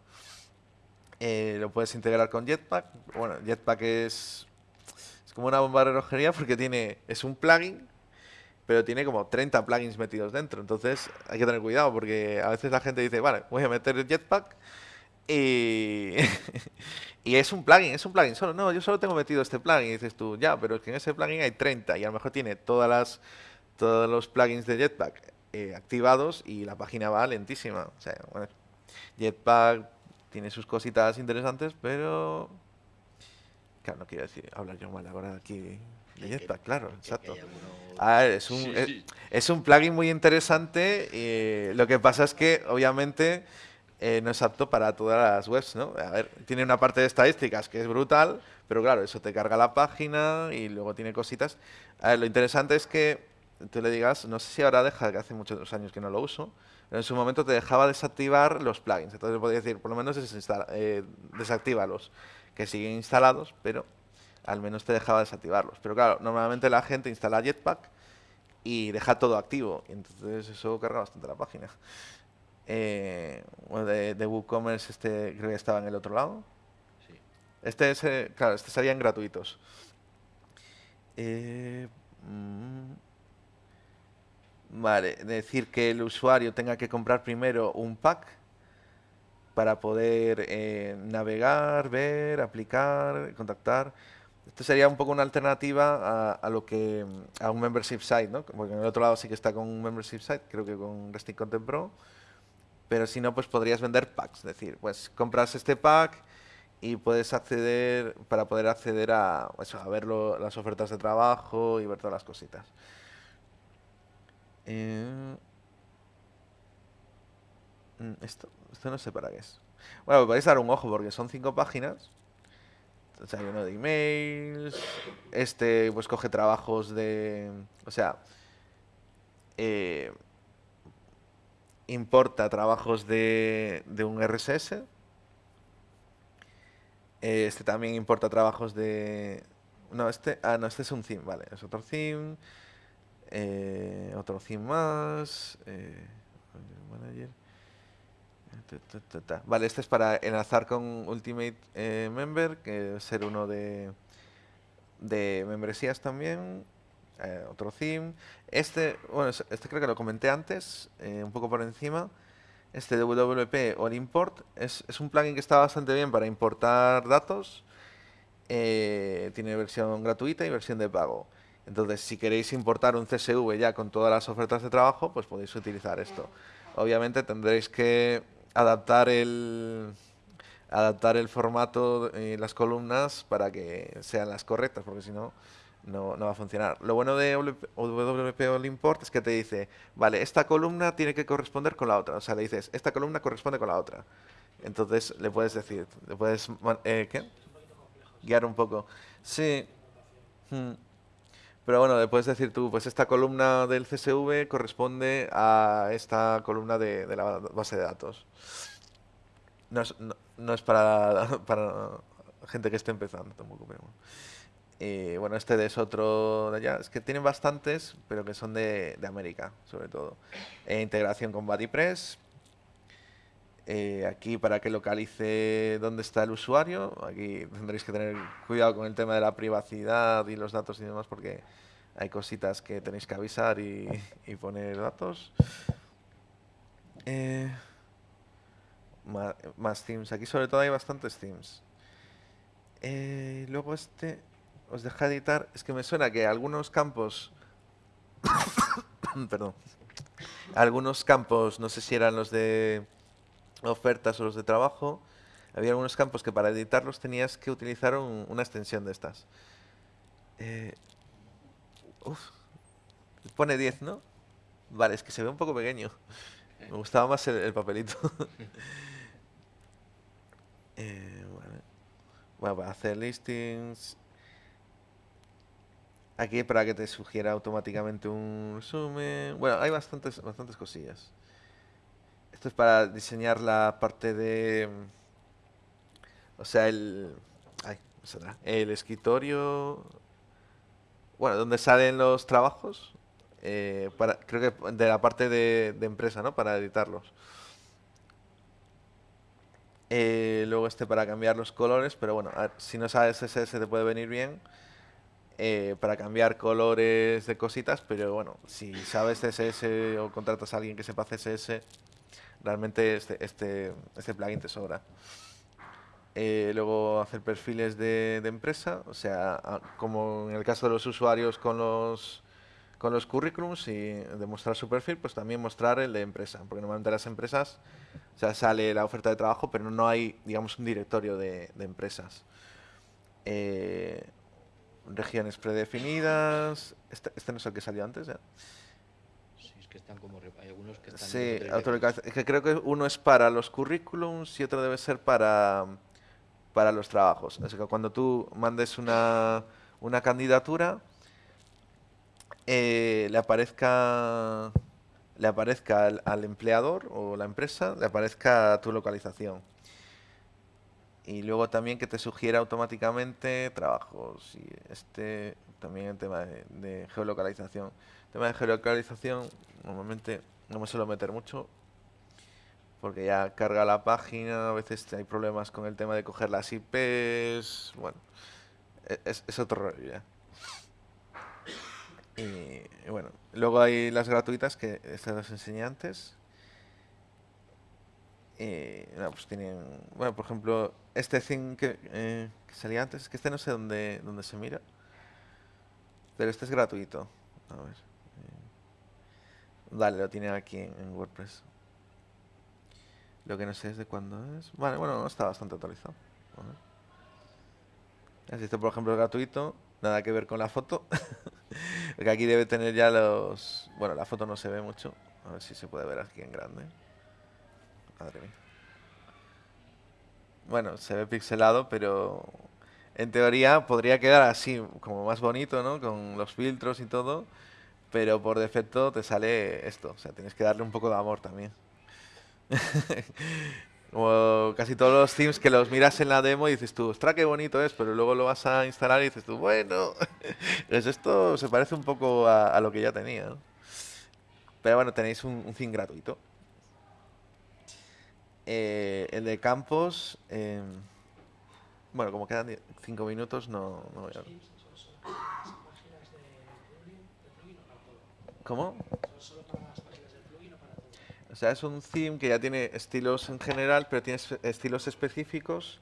Eh, lo puedes integrar con Jetpack. Bueno, Jetpack es, es como una bomba de relojería porque tiene, es un plugin, pero tiene como 30 plugins metidos dentro. Entonces hay que tener cuidado porque a veces la gente dice, vale, voy a meter Jetpack y, y es un plugin, es un plugin solo. No, yo solo tengo metido este plugin. Y dices tú, ya, pero es que en ese plugin hay 30 y a lo mejor tiene todas las, todos los plugins de Jetpack eh, activados y la página va lentísima. O sea, bueno, Jetpack tiene sus cositas interesantes, pero... Claro, no quiero decir, hablar yo mal ahora aquí de Jetpack, claro, exacto. A ver, es un, es, es un plugin muy interesante. y lo que pasa es que, obviamente eh, no es apto para todas las webs, ¿no? A ver, tiene una parte de estadísticas que es brutal, pero claro, eso te carga la página y luego tiene cositas. Lo interesante es que tú le digas, no sé si ahora deja, que hace muchos años que no lo uso, pero en su momento te dejaba desactivar los plugins. Entonces podía decir, por lo menos eh, desactívalos, que siguen instalados, pero al menos te dejaba desactivarlos. Pero claro, normalmente la gente instala Jetpack y deja todo activo, y entonces eso carga bastante la página. Eh, bueno, de, de, WooCommerce este creo que estaba en el otro lado. Sí. Este es, eh, claro, este serían gratuitos. Eh, mm, vale, decir que el usuario tenga que comprar primero un pack para poder eh, navegar, ver, aplicar, contactar. Esto sería un poco una alternativa a, a, lo que a un membership site, ¿no? Porque en el otro lado sí que está con un membership site, creo que con Resting Content Pro pero si no, pues podrías vender packs. Es decir, pues compras este pack y puedes acceder, para poder acceder a, eso, a ver las ofertas de trabajo y ver todas las cositas. Eh, esto, esto no sé para qué es. Bueno, podéis dar un ojo porque son cinco páginas. Entonces hay uno de emails. Este pues coge trabajos de... O sea... Eh, importa trabajos de, de un RSS. Este también importa trabajos de... No, este... Ah, no, este es un theme, vale. Es otro theme. Eh, otro theme más. Eh, manager. Vale, este es para enlazar con Ultimate eh, Member, que ser uno de, de membresías también eh, otro theme. Este, bueno, este creo que lo comenté antes, eh, un poco por encima. Este WP All Import es, es, un plugin que está bastante bien para importar datos. Eh, tiene versión gratuita y versión de pago. Entonces, si queréis importar un CSV ya con todas las ofertas de trabajo, pues podéis utilizar esto. Obviamente tendréis que adaptar el, adaptar el formato y las columnas para que sean las correctas, porque si no, no, no, va a funcionar. Lo bueno de WP All Import es que te dice, vale, esta columna tiene que corresponder con la otra. O sea, le dices, esta columna corresponde con la otra. Entonces le puedes decir, le puedes, eh, ¿qué? Guiar un poco. Sí. Hmm. Pero bueno, le puedes decir tú, pues esta columna del CSV corresponde a esta columna de, de la base de datos. No es, no, no es para, para gente que esté empezando tampoco, pero bueno. Y bueno, este es otro de allá. Es que tienen bastantes, pero que son de, de América, sobre todo. E integración con BuddyPress. Eh, aquí para que localice dónde está el usuario. Aquí tendréis que tener cuidado con el tema de la privacidad y los datos y demás, porque hay cositas que tenéis que avisar y, y poner datos. Eh, más, más, themes. Aquí sobre todo hay bastantes themes. Eh, luego este os deja editar, es que me suena que algunos campos, perdón, algunos campos, no sé si eran los de ofertas o los de trabajo, había algunos campos que para editarlos tenías que utilizar un, una extensión de estas. Eh, pone 10, ¿no? Vale, es que se ve un poco pequeño. Me gustaba más el, el papelito. eh, vale. Bueno, para hacer listings, Aquí para que te sugiera automáticamente un resumen. Bueno, hay bastantes, bastantes cosillas. Esto es para diseñar la parte de... O sea, el... Ay, saldrá. El escritorio, bueno, donde salen los trabajos, eh, creo que de la parte de, empresa, ¿no? Para editarlos. Eh, luego este para cambiar los colores, pero bueno, si no sabes CSS te puede venir bien eh, para cambiar colores de cositas, pero bueno, si sabes CSS o contratas a alguien que sepa CSS, realmente este, este, este plugin te sobra. Eh, luego hacer perfiles de, de empresa, o sea, como en el caso de los usuarios con los con los currículums y demostrar su perfil, pues también mostrar el de empresa, porque normalmente las empresas, o sea, sale la oferta de trabajo, pero no hay, digamos, un directorio de, de empresas. Eh, regiones predefinidas, este, este no es el que salió antes, ¿eh? Sí, es que están como. Hay algunos que están. Sí. Es que creo que uno es para los currículums y otro debe ser para, para los trabajos. Así que cuando tú mandes una, una candidatura, eh, le aparezca le aparezca al, al empleador o la empresa, le aparezca tu localización. Y luego también que te sugiera automáticamente trabajos. Y este también el tema de, geolocalización. El tema de geolocalización normalmente no me suelo meter mucho. Porque ya carga la página, a veces hay problemas con el tema de coger las IPs. Bueno, e- es, otro rollo ya. Y, y bueno, luego hay las gratuitas que estas las enseñé antes. Y nada, pues tienen, bueno, por ejemplo, este thing que, eh, que salía antes, es que este no sé dónde, dónde se mira, pero este es gratuito. A ver. eh, Vale, lo tiene aquí en, WordPress. Lo que no sé es de cuándo es. Vale, bueno, no está bastante actualizado. Así este, por ejemplo, es gratuito, nada que ver con la foto. Porque aquí debe tener ya los... Bueno, la foto no se ve mucho. A ver si se puede ver aquí en grande. Madre mía. Bueno, se ve pixelado, pero en teoría podría quedar así, como más bonito, ¿no? Con los filtros y todo. Pero por defecto te sale esto. O sea, tienes que darle un poco de amor también. Como casi todos los themes que los miras en la demo y dices tú, ostras, qué bonito es, pero luego lo vas a instalar y dices tú, bueno, pues esto se parece un poco a, lo que ya tenía. Pero bueno, tenéis un, un theme gratuito. Eh, el de campos, em, bueno, como quedan 5 minutos, no, no voy a... ¿Cómo? O sea, es un theme que ya tiene estilos en general, pero tiene estilos específicos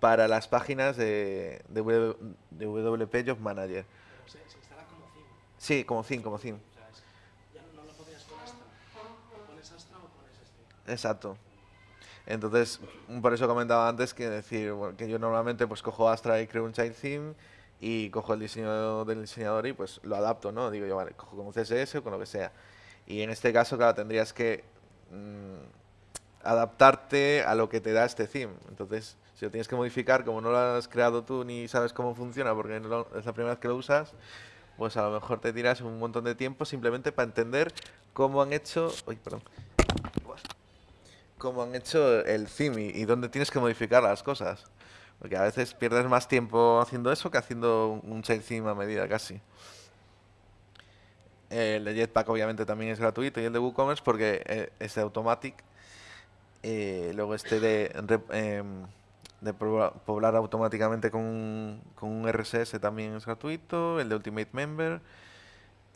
para las páginas de, de, W- de WP Job Manager. Se, se instala como theme. Sí, como theme, como theme. O sea, es- ya no lo podías con Astra. Pones Astra o pones este. Exacto. Entonces, por eso comentaba antes que decir bueno, que yo normalmente pues cojo Astra y creo un child theme y cojo el diseño del diseñador y pues lo adapto, ¿no? Digo yo, vale, cojo con CSS o con lo que sea. Y en este caso, claro, tendrías que mm, adaptarte a lo que te da este theme. Entonces, si lo tienes que modificar, como no lo has creado tú ni sabes cómo funciona porque no es la primera vez que lo usas, pues a lo mejor te tiras un montón de tiempo simplemente para entender cómo han hecho... Uy, perdón cómo han hecho el theme y, dónde tienes que modificar las cosas. Porque a veces pierdes más tiempo haciendo eso que haciendo un theme a medida casi. El de Jetpack obviamente también es gratuito y el de WooCommerce porque eh, es de Automatic. Eh, luego este de, em, de poblar automáticamente con, con un RSS también es gratuito. El de Ultimate Member.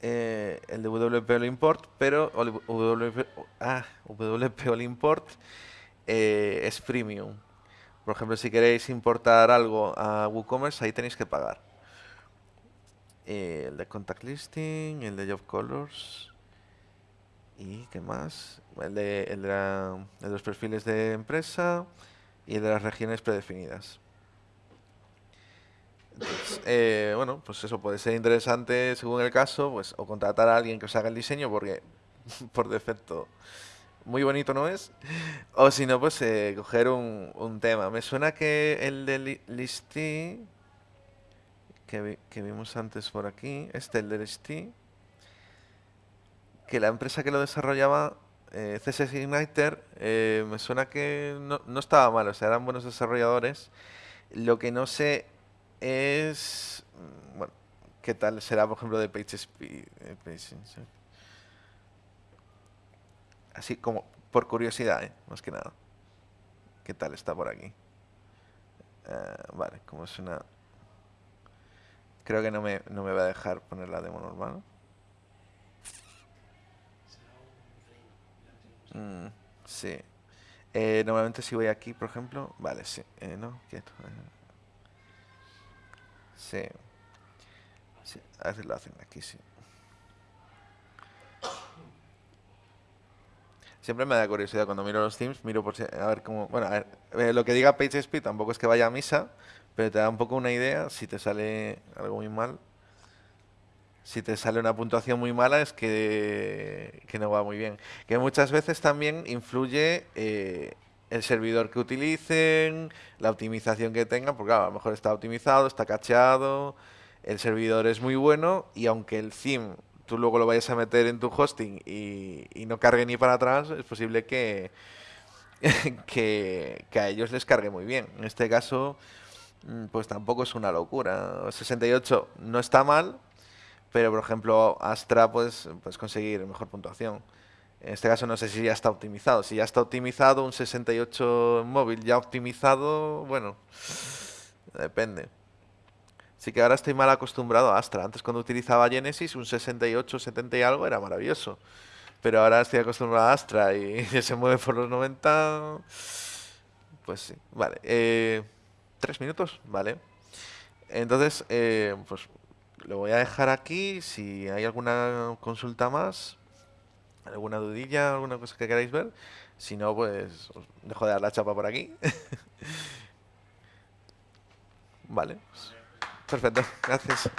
Eh, el de WP All Import, pero WP, ah, WP All Import eh, es premium. Por ejemplo, si queréis importar algo a WooCommerce, ahí tenéis que pagar. Eh, el de Contact Listing, el de Job Colors. ¿Y qué más? El de, el de el de los perfiles de empresa y el de las regiones predefinidas. Eh, bueno, pues eso puede ser interesante según el caso, pues o contratar a alguien que os haga el diseño porque por defecto muy bonito no es, o si no, pues eh, coger un, un tema. Me suena que el de li- Listy, que, vi- que vimos antes por aquí, este, el de Listy, que la empresa que lo desarrollaba, eh, CSS Igniter, eh, me suena que no, no estaba mal, o sea, eran buenos desarrolladores. Lo que no sé es... mm, Bueno, ¿qué tal será, por ejemplo, de PageSpeed? eh, Así como por curiosidad, ¿eh? más que nada. ¿Qué tal está por aquí? Eh, vale, como es una... Creo que no me, no me va a dejar poner la demo normal. Mm, sí. Eh, normalmente si voy aquí, por ejemplo... Vale, sí. Eh, no, quieto. Sí. Sí, a veces lo hacen aquí, sí. Siempre me da curiosidad cuando miro los themes, miro por si, a ver cómo... Bueno, a ver, eh, lo que diga PageSpeed tampoco es que vaya a misa, pero te da un poco una idea si te sale algo muy mal. Si te sale una puntuación muy mala es que, que no va muy bien. Que muchas veces también influye eh, el servidor que utilicen, la optimización que tengan, porque claro, a lo mejor está optimizado, está cacheado, el servidor es muy bueno y aunque el theme tú luego lo vayas a meter en tu hosting y, no cargue ni para atrás, es posible que, que, que a ellos les cargue muy bien. En este caso, mm, pues tampoco es una locura. 68 no está mal, pero por ejemplo Astra pues puedes conseguir mejor puntuación. En este caso no sé si ya está optimizado. Si ya está optimizado, un 68 en móvil ya optimizado, bueno, depende. Sí que ahora estoy mal acostumbrado a Astra. Antes cuando utilizaba Genesis, un 68, 70 y algo era maravilloso. Pero ahora estoy acostumbrado a Astra y se mueve por los 90. Pues sí, vale. Eh, ¿Tres minutos? Vale. Entonces, eh, pues lo voy a dejar aquí. Si hay alguna consulta más, alguna dudilla, alguna cosa que queráis ver. Si no, pues os dejo de dar la chapa por aquí. vale. Perfecto, gracias.